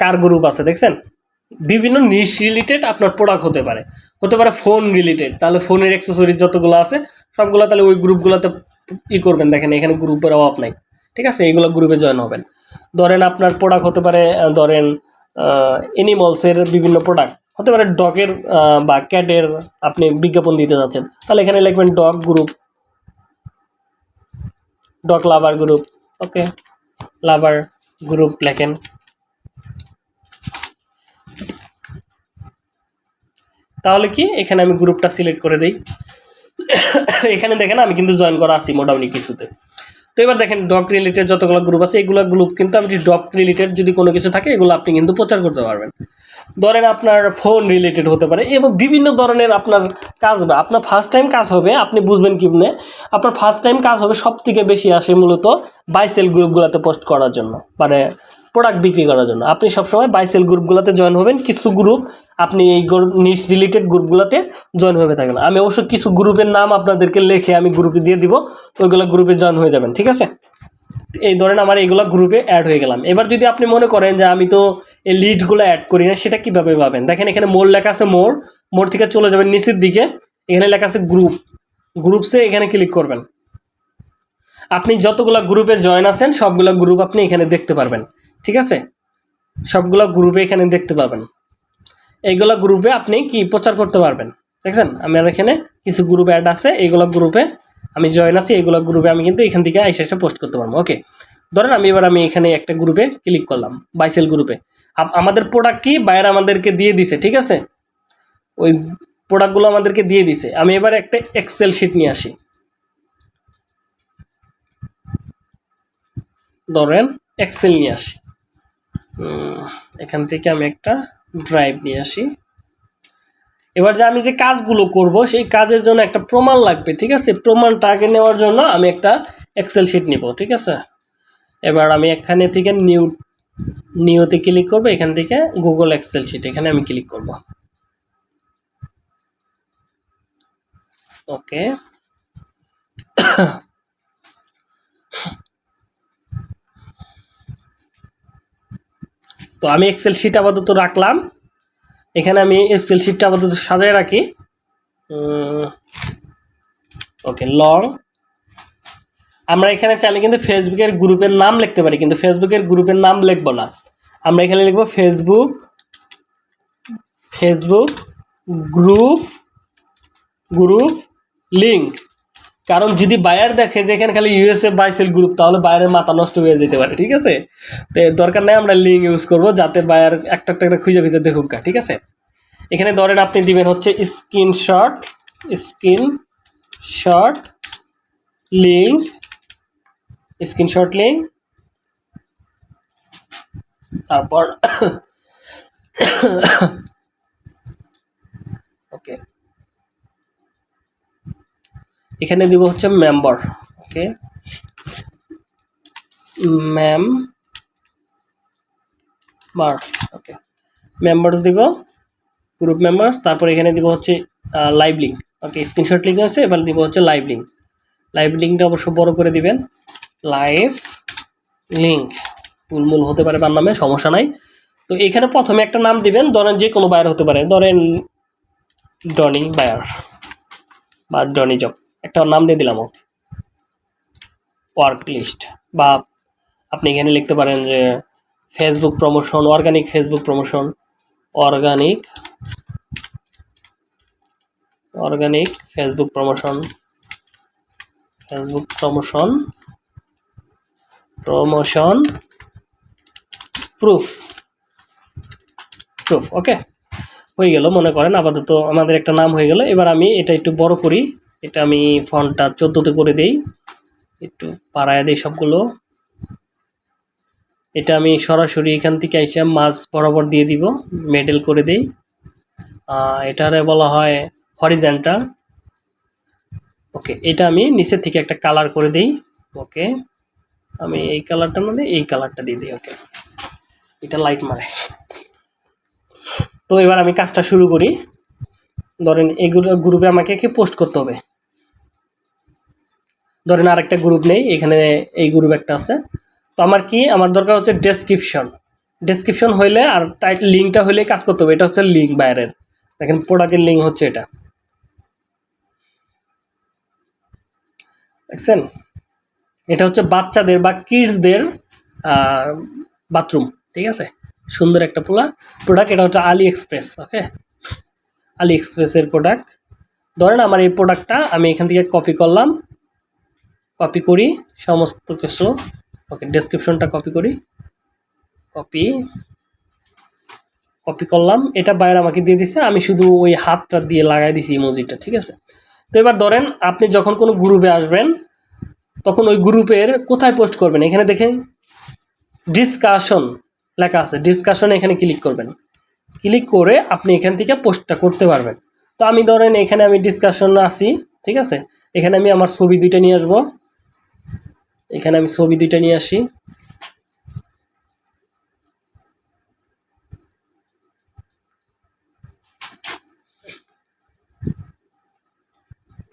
কার গ্রুপ আছে, দেখছেন? বিভিন্ন নিশ রিলেটেড আপনার প্রোডাক্ট হতে পারে। হতে পারে ফোন রিলেটেড তাহলে ফোনের অ্যাক্সেসরিজ যতগুলো আছে, সবগুলো তাহলে ওই গ্রুপগুলোতে ই করবেন। দেখেন, এখানে গ্রুপের অভাব নাই, ঠিক আছে? এইগুলো গ্রুপে জয়েন হবেন। ধরেন আপনার প্রোডাক্ট হতে পারে ধরেন এনিমলসের বিভিন্ন প্রোডাক্ট হতে পারে ডগের বা ক্যাটের আপনি বিজ্ঞাপন দিতে যাচ্ছেন, তাহলে এখানে লিখবেন dog group dog lover group okay lover group লেখেন। তাহলে কি? এখানে আমি গ্রুপটা সিলেক্ট করে দিই। এখানে দেখেন আমি কিন্তু জয়েন করা আছি মোটামুটি কিছুতে। তো এবার দেখেন ডক রিলেটেড যতগুলো গ্রুপ আছে, এগুলো গ্রুপ কিন্তু আপনি ডক রিলেটেড যদি কোনো কিছু থাকে, এগুলো আপনি কিন্তু প্রচার করতে পারবেন। ধরেন আপনার ফোন রিলেটেড হতে পারে এবং বিভিন্ন ধরনের আপনার কাজ হবে আপনার ফার্স্ট টাইম কাজ হবে, আপনি বুঝবেন কিমনে আপনার ফার্স্ট টাইম কাজ হবে সব থেকে বেশি আসে মূলত বাইসেল গ্রুপগুলোতে পোস্ট করার জন্য। মানে প্রোডাক্ট বিক্রি করার জন্য। আপনি সবসময় বাইসেল গ্রুপগুলোতে জয়েন হবেন। কিছু গ্রুপ আপনি এই নিশ রিলেটেড গ্রুপগুলোতে জয়েন হয়ে থাকেন। আমি অবশ্য কিছু গ্রুপের নাম আপনাদেরকে লিখে আমি গ্রুপে দিয়ে দিব। ওইগুলো গ্রুপে জয়েন হয়ে যাবেন, ঠিক আছে? এই ধরেন আমার এইগুলো গ্রুপে অ্যাড হয়ে গেলাম। এবার যদি আপনি মনে করেন যে আমি তো এই লিস্টগুলো অ্যাড করি না, সেটা কীভাবে পাবেন? দেখেন এখানে মোড় লেখা আছে মোড়। মোড় থেকে চলে যাবেন নিচের দিকে। এখানে লেখা আছে গ্রুপ গ্রুপসে এখানে ক্লিক করবেন। আপনি যতগুলো গ্রুপে জয়েন আছেন, সবগুলো গ্রুপ আপনি এখানে দেখতে পারবেন। ঠিক আছে? সবগুলো গ্রুপে এখানে দেখতে পাবেন। এইগুলো গ্রুপে আপনি কি প্রচার করতে পারবেন? দেখছেন? আমার এখানে কিছু গ্রুপ অ্যাড আছে, এইগুলো গ্রুপে আমি জয়েন আছি, এইগুলো গ্রুপে আমি কিন্তু এখান থেকে এসে এসে পোস্ট করতে পারব ওকে ধরেন আমি এবার আমি এখানে একটা গ্রুপে ক্লিক করলাম বাইসেল গ্রুপে আমাদের প্রোডাক্ট কি? বাইরে আমাদেরকে দিয়ে দিছে, ঠিক আছে? ওই প্রোডাক্টগুলো আমাদেরকে দিয়ে দিছে। আমি এবার একটা এক্সেল শিট নিয়ে আসি। ধরেন এক্সেল নিয়ে আসি। এখান থেকে আমি একটা ড্রাইভ নিয়ে আসি। এবার যে আমি যে কাজগুলো করব, সেই কাজের জন্য একটা প্রমাণ লাগবে, ঠিক আছে? প্রমাণটা আগে নেওয়ার জন্য আমি একটা এক্সেল শিট নিব, ঠিক আছে? এবার আমি এখানে থেকে নিউ নিউতে ক্লিক করব, এখান থেকে গুগল এক্সেল শিট এখানে আমি ক্লিক করব। ওকে তো আমি এক্সেল শিট আপাতত রাখলাম। এখানে আমি এক্সেল শিটটা আপাতত সাজায় রাখি। ওকে লং আমরা এখানে চাইলে কিন্তু ফেসবুকের গ্রুপের নাম লিখতে পারি, কিন্তু ফেসবুকের গ্রুপের নাম লিখব না। আমরা এখানে লিখব Facebook Facebook group group link কারণ যদি বায়ার দেখে যে এখানে খালি ইউএসএ বাইসেল গ্রুপ তাহলে বায়ারের মাথা নষ্ট হয়ে যেতে পারে, ঠিক আছে? তো দরকার নেই, আমরা লিঙ্ক ইউজ করব, যাতে বায়ার একটা একটা খুঁজে খুঁজে দেখুক ঠিক আছে? এখানে ধরেন আপনি দিবেন হচ্ছে screenshot screenshot link screenshot link তারপর ওকে এখানে দিব হচ্ছে member okay ma'am marks okay members দিব গ্রুপ মেম্বার্স তারপর এখানে দিব হচ্ছে live link okay screenshot link আছে, এবার দিব হচ্ছে লাইভ লিঙ্ক লাইভ লিঙ্কটা অবশ্য বড় করে দিবেন। লাইভ লিঙ্ক ফুলমূল হতে পারে তার নামে, সমস্যা নাই। তো এখানে প্রথমে একটা নাম দিবেন, ধরেন যে কোনো বায়ার হতে পারে। ধরেন ডনি বায়ার বা ডনি জব একটা নাম দিয়ে দিলাম ওয়ার্ক লিস্ট বা আপনি এখানে লিখতে পারেন যে Facebook promotion organic Facebook promotion organic organic Facebook promotion Facebook promotion promotion proof proof okay হয়ে গেল, মনে করেন আপাতত আমাদের একটা নাম হয়ে গেল। এবার আমি এটা একটু বড় করি। এটা আমি ফন্টটা চোদ্দোতে করে দেই। একটু পাড়ায় দিই সবগুলো। এটা আমি সরাসরি এখান থেকে এসে মাছ বরাবর দিয়ে দিব, মেডেল করে দেই। এটারে বলা হয় হরিজেন্টাল ওকে এটা আমি নিচের থেকে একটা কালার করে দেই। ওকে আমি এই কালারটার মধ্যে এই কালারটা দিয়ে দিই ওকে এটা লাইট মারে। তো এবার আমি কাজটা শুরু করি। ধরেন এগুলো গ্রুপে আমাকে কি পোস্ট করতে হবে? ধরেন আরেকটা গ্রুপ নেই, এখানে এই গ্রুপ একটা আছে। তো আমার কি, আমার দরকার হচ্ছে ডেসক্রিপশন ডেসক্রিপশন হইলে আর টাইট লিঙ্কটা হইলে কাজ করতে হবে, এটা হচ্ছে লিঙ্ক বাইরের। দেখেন প্রোডাক্টের লিঙ্ক হচ্ছে এটা। দেখছেন? এটা হচ্ছে বাচ্চাদের বা কিডসদের বাথরুম ঠিক আছে? সুন্দর একটা পোলা প্রোডাক্ট এটা হচ্ছে আলি এক্সপ্রেস ওকে আলি এক্সপ্রেসের প্রোডাক্ট ধরেন আমার এই প্রোডাক্টটা আমি এখান থেকে কপি করলাম। কপি করি, সমস্ত কিছু ওকে ডেসক্রিপশনটা কপি করি কপি কপি করলাম। এটা বাইরে আমাকে দিয়ে দিছে, আমি শুধু ওই হাতটা দিয়ে লাগাই দিছি ইমোজিটা ঠিক আছে? তো এবার ধরেন, আপনি যখন কোনো গ্রুপে আসবেন, তখন ওই গ্রুপের কোথায় পোস্ট করবেন? এখানে দেখেন ডিসকাশন লেখা আছে। ডিসকাশন এখানে ক্লিক করবেন। ক্লিক করে আপনি এখান থেকে পোস্টটা করতে পারবেন। তো আমি ধরেন, এখানে আমি ডিসকাশন আসি ঠিক আছে? এখানে আমি আমার ছবি দুইটা নিয়ে আসব। এখানে আমি ছবি দুইটা নিয়ে আসি।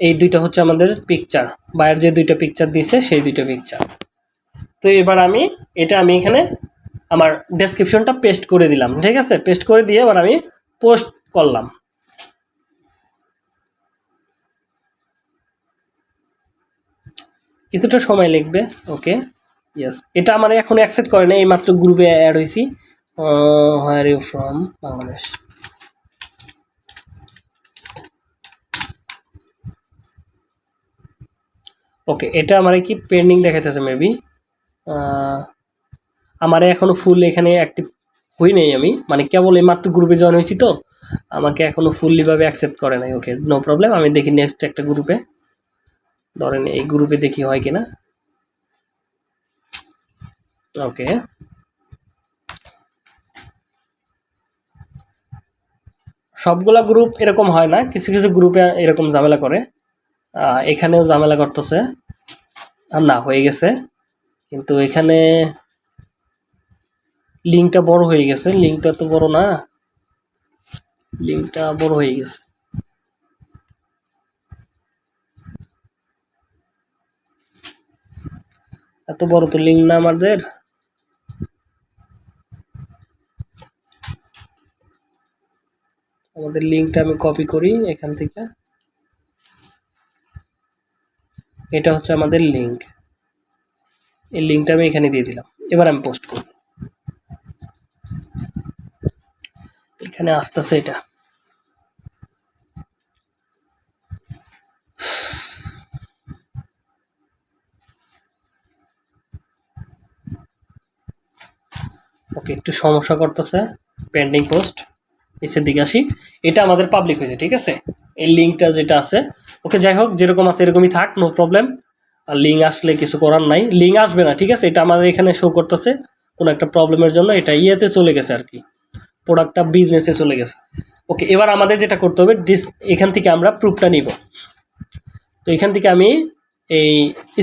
এই দুইটা হচ্ছে আমাদের পিকচার বাইরের যে দুইটা পিকচার দিছে সেই দুইটা পিকচার তো এবার আমি, এটা আমি এখানে আমার ডেসক্রিপশনটা পেস্ট করে দিলাম, ঠিক আছে? পেস্ট করে দিয়ে এবার আমি পোস্ট করলাম। কিছুটা সময় লাগবে ওকে ইয়েস এটা আমার এখন অ্যাকসেপ্ট করে না এই মাত্র গ্রুপে অ্যাড হয়েছি where you from Bangladesh. Okay এটা আমার কি পেন্ডিং দেখাইতেছে মেবি আমার এখনও ফুল এখানে অ্যাক্টিভ হই নাই আমি। মানে কেবল এই মাত্র গ্রুপে জয়েন হয়েছি তো। আমাকে এখনও ফুললিভাবে অ্যাকসেপ্ট করে নাই ওকে নো প্রবলেম আমি দেখি নেক্সট একটা গ্রুপে ধরেন এই গ্রুপে দেখি হয় কিনা? ওকে সবগুলা গ্রুপ এরকম হয় না, কিছু কিছু গ্রুপে এরকম ঝামেলা করে। এখানেও ঝামেলা করতেছে। না, হয়ে গেছে। কিন্তু এখানে লিঙ্কটা বড় হয়ে গেছে। লিঙ্কটা তো বড় না। লিঙ্কটা বড় হয়ে গেছে। এত বড় তো লিঙ্ক না আমাদের? আমাদের লিঙ্কটা আমি কপি করি এখান থেকে। এটা হচ্ছে আমাদের লিঙ্ক। এই লিঙ্কটা আমি এখানে দিয়ে দিলাম। এবার আমি পোস্ট করি। এখানে আসতেছে এটা। ওকে, একটু সমস্যা করতেছে। পেন্ডিং পোস্ট নিচের দিকে আসি। এটা আমাদের পাবলিক হয়েছে, ঠিক আছে? এই লিঙ্কটা যেটা আছে, ওকে, যাই হোক, যেরকম আছে এরকমই থাক নো প্রবলেম আর লিঙ্ক আসলে কিছু করার নাই। লিঙ্ক আসবে না, ঠিক আছে? এটা আমাদের এখানে শো করতেছে, কোনো একটা প্রবলেমের জন্য। এটা ইয়েতে চলে গেছে আর কি। প্রোডাক্টটা বিজনেসে চলে গেছে। ওকে, এবার আমাদের যেটা করতে হবে ডিস এখান থেকে আমরা প্রুফটা নিব। তো এখান থেকে আমি এই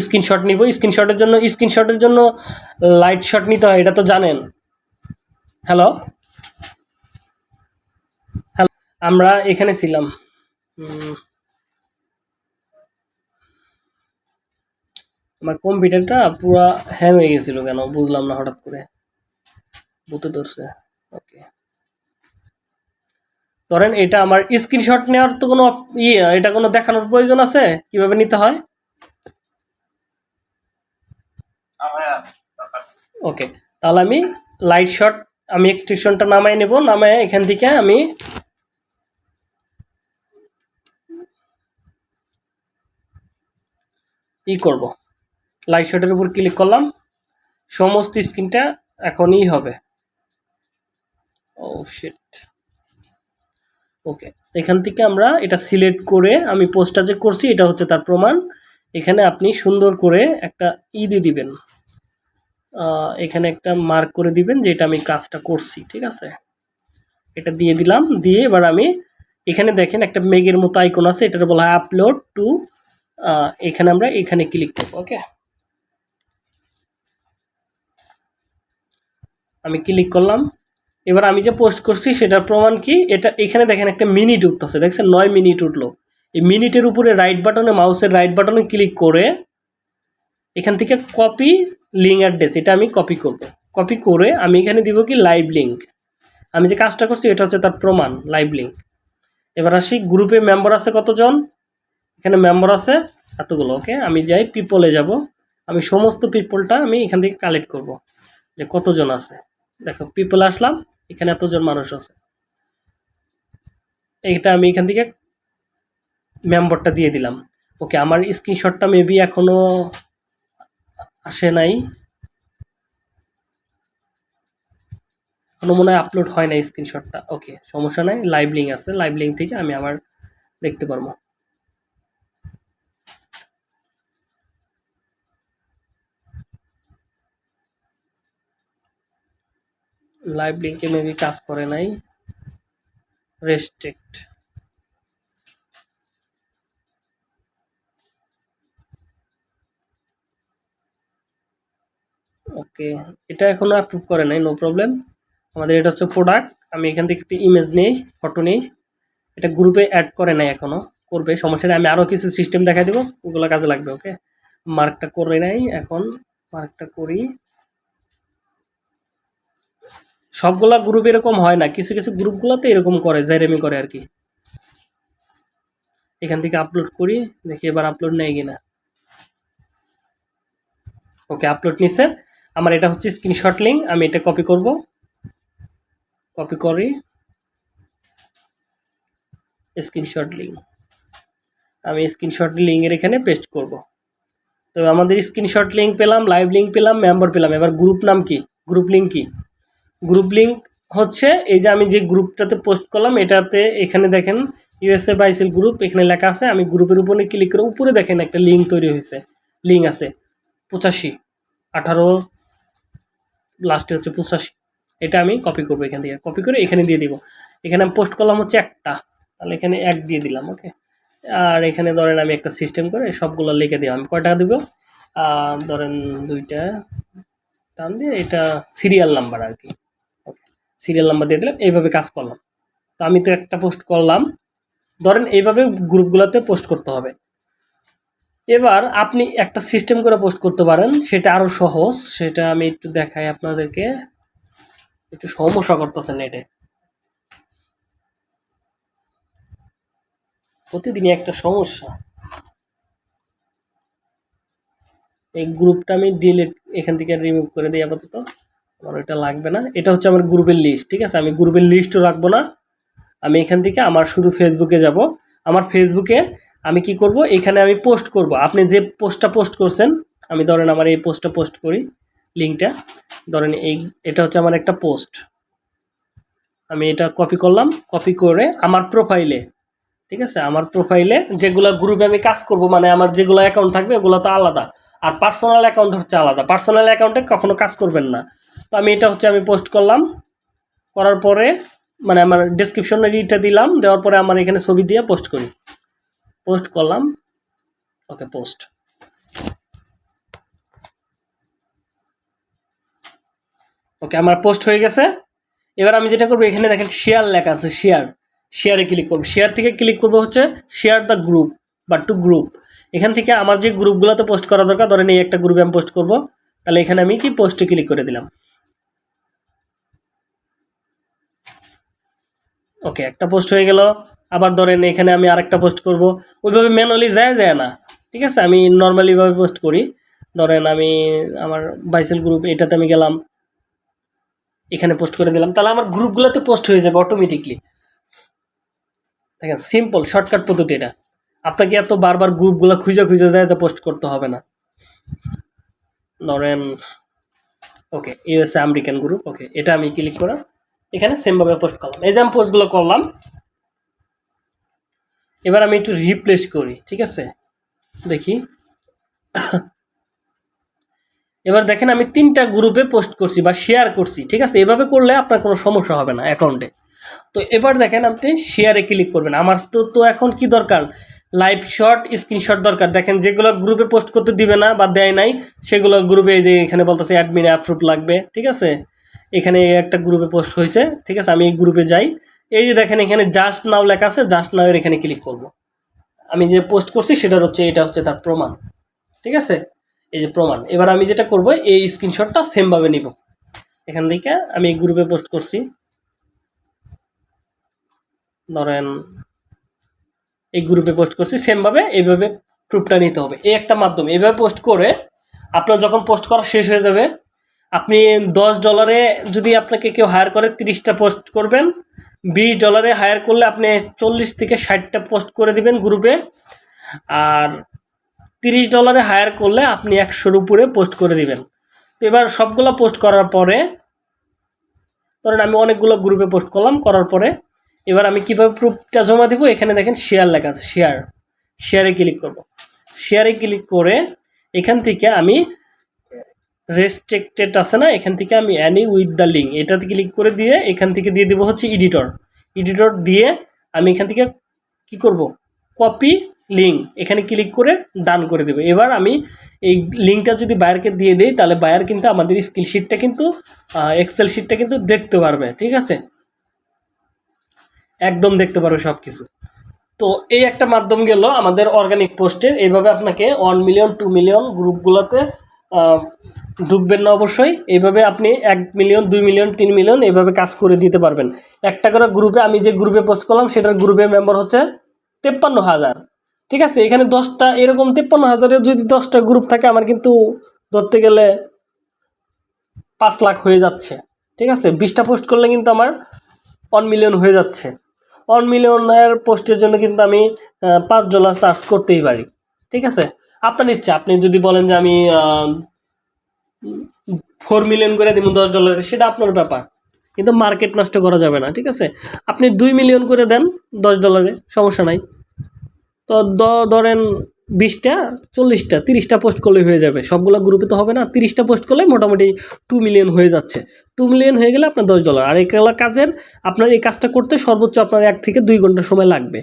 স্ক্রিনশট নিব। স্ক্রিনশটের জন্য স্ক্রিনশটের জন্য লাইট শট নিতে হয়, এটা তো জানেন। হ্যালো হ্যালো আমরা এখানে ছিলাম। আমার কম্পিউটারটা পুরো হ্যাং হয়ে গেছিল কেন? বুঝলাম না হঠাৎ করে। বুঝতে ধরছে। ওকে। ধরেন এটা আমার স্ক্রিনশট নেওয়ার তো কোনো ইয়ে এটা কোনো দেখানোর প্রয়োজন আছে? কীভাবে নিতে হয়? ওকে। তাহলে আমি লাইট শট আমি এক্সটেনশনটা নামাই নেব, নামায় এখান থেকে আমি ই করব। লাইট শটের উপর ক্লিক করলাম, সমস্ত স্ক্রিনটা এখনই হবে। ও শিট ওকে এখান থেকে আমরা এটা সিলেক্ট করে আমি পোস্টটা যে করছি, এটা হচ্ছে তার প্রমাণ। এখানে আপনি সুন্দর করে একটা ই দিয়ে দিবেন। এখানে একটা মার্ক করে দিবেন যে এটা আমি কাজটা করছি, ঠিক আছে? এটা দিয়ে দিলাম, দিয়ে এবার আমি এখানে দেখেন একটা মেঘের মতো আইকন আছে, এটার বলা হয় আপলোড টু এখানে আমরা এখানে ক্লিক করব ওকে আমি ক্লিক করলাম, এবার আমি যে পোস্ট করছি সেটার প্রমাণ কি? এটা এখানে দেখেন একটা মিনিট উঠতেছে, দেখছেন? নয় মিনিট উঠল। এই মিনিটের উপরে রাইট বাটনে মাউসের রাইট বাটনে ক্লিক করে এখান থেকে কপি লিঙ্ক অ্যাড্রেস এটা আমি কপি করব। কপি করে আমি এখানে দিব কি লাইভ লিঙ্ক আমি যে কাজটা করছি, এটা হচ্ছে তার প্রমাণ লাইভ লিঙ্ক এবার আসি গ্রুপে মেম্বার আছে কতজন? এখানে মেম্বার আছে এতগুলো ওকে আমি যাই পিপলে যাব। আমি সমস্ত পিপলটা আমি এখান থেকে কালেক্ট করব, যে কতজন আছে। দেখো পিপল আসলাম, এখানে এতজন মানুষ আছে। এইটা আমি এখান থেকে মেম্বারটা দিয়ে দিলাম। ওকে আমার স্ক্রিনশটটা মেবি এখনও আসে নাই। কোনো মনে হয় আপলোড হয় না স্ক্রিনশটটা ওকে সমস্যা নাই লাইভ লিঙ্ক আছে। লাইভ লিঙ্ক থেকে আমি আবার দেখতে পারব। লাইভ লিঙ্কে মেবি কাজ করে নাই। রেস্ট্রিক্ট ওকে, এটা এখনও অ্যাপ্রুভ করে নাই নো প্রবলেম আমাদের এটা হচ্ছে প্রোডাক্ট আমি এখান থেকে একটি ইমেজ নেই ফটো নেই। এটা গ্রুপে অ্যাড করে নাই এখনও, করবে, সমস্যা নেই, আমি আরও কিছু সিস্টেম দেখাই দেবো, ওগুলো কাজে লাগবে ওকে মার্কটা করে নাই এখন মার্কটা করি। সবগুলা গ্রুপ এরকম হয় না, কিছু কিছু গ্রুপগুলোতে এরকম করে জেরেমি করে আর কি। এখান থেকে আপলোড করি, দেখি এবার আপলোড নেই কিনা। ওকে আপলোড নিছে। আমার এটা হচ্ছে স্ক্রিনশট লিঙ্ক আমি এটা কপি করব। কপি করি। স্ক্রিনশট লিঙ্ক আমি স্ক্রিনশট লিঙ্কের এখানে পেস্ট করব। তো আমাদের স্ক্রিনশট লিঙ্ক পেলাম লাইভ লিঙ্ক পেলাম মেম্বার পেলাম। এবার গ্রুপ নাম কি? গ্রুপ লিঙ্ক কি? গ্রুপ লিঙ্ক হচ্ছে এই যে আমি যে গ্রুপটাতে পোস্ট করলাম, এটাতে এখানে দেখেন ইউএসএ বাইসেল গ্রুপ এখানে লেখা আছে। আমি গ্রুপের উপরে ক্লিক করে উপরে দেখেন একটা লিঙ্ক তৈরি হয়েছে। লিঙ্ক আছে। পঁচাশি, আঠারো লাস্টে হচ্ছে পঁচাশি। এটা আমি কপি করব এখান থেকে। কপি করে এখানে দিয়ে দিব। এখানে আমি পোস্ট করলাম হচ্ছে একটা। তাহলে এখানে এক দিয়ে দিলাম ওকে আর এখানে ধরেন আমি একটা সিস্টেম করে সবগুলো লিখে দিলাম। আমি কয় টাকা দেবো ধরেন দুইটা টান দিয়ে এটা সিরিয়াল নাম্বার আর কি ওকে সিরিয়াল নাম্বার দিয়ে দিলাম, এইভাবে কাজ করলাম। তো আমি তো একটা পোস্ট করলাম। ধরেন এইভাবে গ্রুপগুলোতে পোস্ট করতে হবে। এবার আপনি একটা সিস্টেম করে পোস্ট করতে পারেন, সেটা আরও সহজ, সেটা আমি একটু দেখাই আপনাদেরকে। একটু সমস্যা করতেছে নেটে প্রতিদিনই একটা সমস্যা। এই গ্রুপটা আমি ডিলিট এখান থেকে রিমুভ করে দিই আপাতত। আমার এটা লাগবে না। এটা হচ্ছে আমার গ্রুপের লিস্ট ঠিক আছে? আমি গ্রুপের লিস্টও রাখব না। আমি এখান থেকে আমার শুধু ফেসবুকে যাব। আমার ফেসবুকে আমি কি করব? এখানে আমি পোস্ট করব। আপনি যে পোস্টটা পোস্ট করছেন, আমি ধরেন আমার এই পোস্টটা পোস্ট করি লিঙ্কটা ধরেন এই, এটা হচ্ছে আমার একটা পোস্ট আমি এটা কপি করলাম কপি করে আমার প্রোফাইলে ঠিক আছে? আমার প্রোফাইলে যেগুলো গ্রুপে আমি কাজ করব মানে আমার যেগুলো অ্যাকাউন্ট থাকবে, ওগুলো তো আলাদা। আর পার্সোনাল অ্যাকাউন্ট হচ্ছে আলাদা। পার্সোনাল অ্যাকাউন্টে কখনো কাজ করবেন না। তো আমি এটা হচ্ছে আমি পোস্ট করলাম। করার পরে মানে আমার ডিসক্রিপশনের ইটা দিলাম, দেওয়ার পরে আমার এখানে ছবি দিয়ে পোস্ট করি। পোস্ট করলাম। ওকে, পোস্ট। ওকে, আমার পোস্ট হয়ে গেছে। এবার আমি যেটা করব, এখানে দেখেন শেয়ার লেখা আছে শেয়ার শেয়ারে ক্লিক করব। শেয়ার থেকে ক্লিক করব হচ্ছে শেয়ার দ্য গ্রুপ বা টু গ্রুপ এখান থেকে আমার যে গ্রুপগুলোতে পোস্ট করা দরকার, ধরেন এই একটা গ্রুপে আমি পোস্ট করব। তাহলে এখানে আমি কি পোস্টে ক্লিক করে দিলাম? ওকে একটা পোস্ট হয়ে গেল। আবার ধরেন এখানে আমি আরেকটা পোস্ট করব। ওইভাবে ম্যানুয়ালি যায় যায় না। ঠিক আছে? আমি নর্মালিভাবে পোস্ট করি। ধরেন আমি আমার বাইসেল গ্রুপ এটাতে আমি গেলাম। এখানে পোস্ট করে দিলাম। তাহলে আমার গ্রুপগুলোতে পোস্ট হয়ে যাবে অটোমেটিকলি দেখেন সিম্পল শর্টকাট পদ্ধতি এটা। আপনাকে এত বারবার গ্রুপগুলো খুঁজে খুঁজে যায় পোস্ট করতে হবে না। ধরেন okay USA American group okay এটা আমি ক্লিক করে। এখানে সেমভাবে পোস্ট করলাম। এই যে আমি পোস্টগুলো করলাম, এবার আমি একটু রিপ্লেস করি, ঠিক আছে? দেখি। এবার দেখেন আমি তিনটা গ্রুপে পোস্ট করছি বা শেয়ার করছি, ঠিক আছে? এভাবে করলে আপনার কোনো সমস্যা হবে না অ্যাকাউন্টে তো এবার দেখেন আপনি শেয়ারে ক্লিক করবেন। আমার তো তো এখন কি দরকার? লাইভ শট স্ক্রিনশট দরকার। দেখেন যেগুলো গ্রুপে পোস্ট করতে দিবে না বা দেয় নাই, সেগুলো গ্রুপে যে এখানে বলতেছে অ্যাডমিন অ্যাপ্রুভ লাগবে, ঠিক আছে? এখানে একটা গ্রুপে পোস্ট হয়েছে, ঠিক আছে? আমি এই গ্রুপে যাই। এই যে দেখেন, এখানে জাস্ট নাও লেখা আছে জাস্ট নাও এর এখানে ক্লিক করব। আমি যে পোস্ট করছি, সেটার হচ্ছে, এটা হচ্ছে তার প্রমাণ। ঠিক আছে? এই যে প্রমাণ। এবার আমি যেটা করব, এই স্ক্রিনশটটা সেমভাবে নিব। এখান থেকে আমি এই গ্রুপে পোস্ট করছি। ধরেন, এই গ্রুপে পোস্ট করছি সেমভাবে এইভাবে প্রুফটা নিতে হবে। এই একটা মাধ্যম। এইভাবে পোস্ট করে, আপনার যখন পোস্ট করা শেষ হয়ে যাবে আপনি দশ ডলারে যদি আপনাকে কেউ হায়ার করে, তিরিশটা পোস্ট করবেন। বিশ ডলারে হায়ার করলে আপনি চল্লিশ থেকে ষাটটা পোস্ট করে দিবেন গ্রুপে আর তিরিশ ডলারে হায়ার করলে আপনি একশোর উপরে পোস্ট করে দিবেন। তো এবার সবগুলো পোস্ট করার পরে, ধরেন আমি অনেকগুলো গ্রুপে পোস্ট করলাম, করার পরে এবার আমি কীভাবে প্রুফটা জমা দেবো? এখানে দেখেন শেয়ার লেখা আছে শেয়ার শেয়ারে ক্লিক করব। শেয়ারে ক্লিক করে এখান থেকে আমি রেস্ট্রিক্টেড আছে না, এখান থেকে আমি অ্যানি উইথ দ্য লিঙ্ক এটাতে ক্লিক করে দিয়ে এখান থেকে দিয়ে দেবো হচ্ছে এডিটর এডিটর দিয়ে আমি এখান থেকে কি করব? কপি লিঙ্ক এখানে ক্লিক করে ডান করে দেবো। এবার আমি এই লিঙ্কটা যদি বায়ারকে দিয়ে দিই, তাহলে বায়ার কিন্তু আমাদের স্কিল শিটটা কিন্তু এক্সেল শিটটা কিন্তু দেখতে পারবে, ঠিক আছে? একদম দেখতে পারবে সব কিছু তো এই একটা মাধ্যম গেল আমাদের অর্গানিক পোস্টের এইভাবে আপনাকে ওয়ান মিলিয়ন টু মিলিয়ন গ্রুপগুলোতে ঢুকবেন না অবশ্যই। এইভাবে আপনি এক মিলিয়ন দুই মিলিয়ন তিন মিলিয়ন এইভাবে কাজ করে দিতে পারবেন। একটা করে গ্রুপে আমি যে গ্রুপে পোস্ট করলাম, সেটার গ্রুপে মেম্বার হচ্ছে তেপ্পান্ন হাজার। ঠিক আছে? এখানে দশটা, এরকম তেপ্পান্ন হাজারের যদি দশটা গ্রুপ থাকে, আমার কিন্তু ধরতে গেলে পাঁচ লাখ হয়ে যাচ্ছে। ঠিক আছে? বিশটা পোস্ট করলে কিন্তু আমার ওয়ান মিলিয়ন হয়ে যাচ্ছে। ওয়ান মিলিয়নের পোস্টের জন্য কিন্তু আমি পাঁচ ডলার চার্জ করতেই পারি। ঠিক আছে? আপনার ইচ্ছা, আপনি যদি বলেন যে আমি ফোর মিলিয়ন করে দিব দশ ডলারে সেটা আপনার ব্যাপার। কিন্তু মার্কেট নষ্ট করা যাবে না, ঠিক আছে? আপনি দুই মিলিয়ন করে দেন দশ ডলারে সমস্যা নাই। তো ধরেন বিশটা, চল্লিশটা, তিরিশটা পোস্ট করলে হয়ে যাবে। সবগুলো গ্রুপে তো হবে না, তিরিশটা পোস্ট করলে মোটামুটি টু মিলিয়ন হয়ে যাচ্ছে। টু মিলিয়ন হয়ে গেলে আপনার দশ ডলার আর এগুলো কাজের, আপনার এই কাজটা করতে সর্বোচ্চ আপনার এক থেকে দুই ঘণ্টা সময় লাগবে।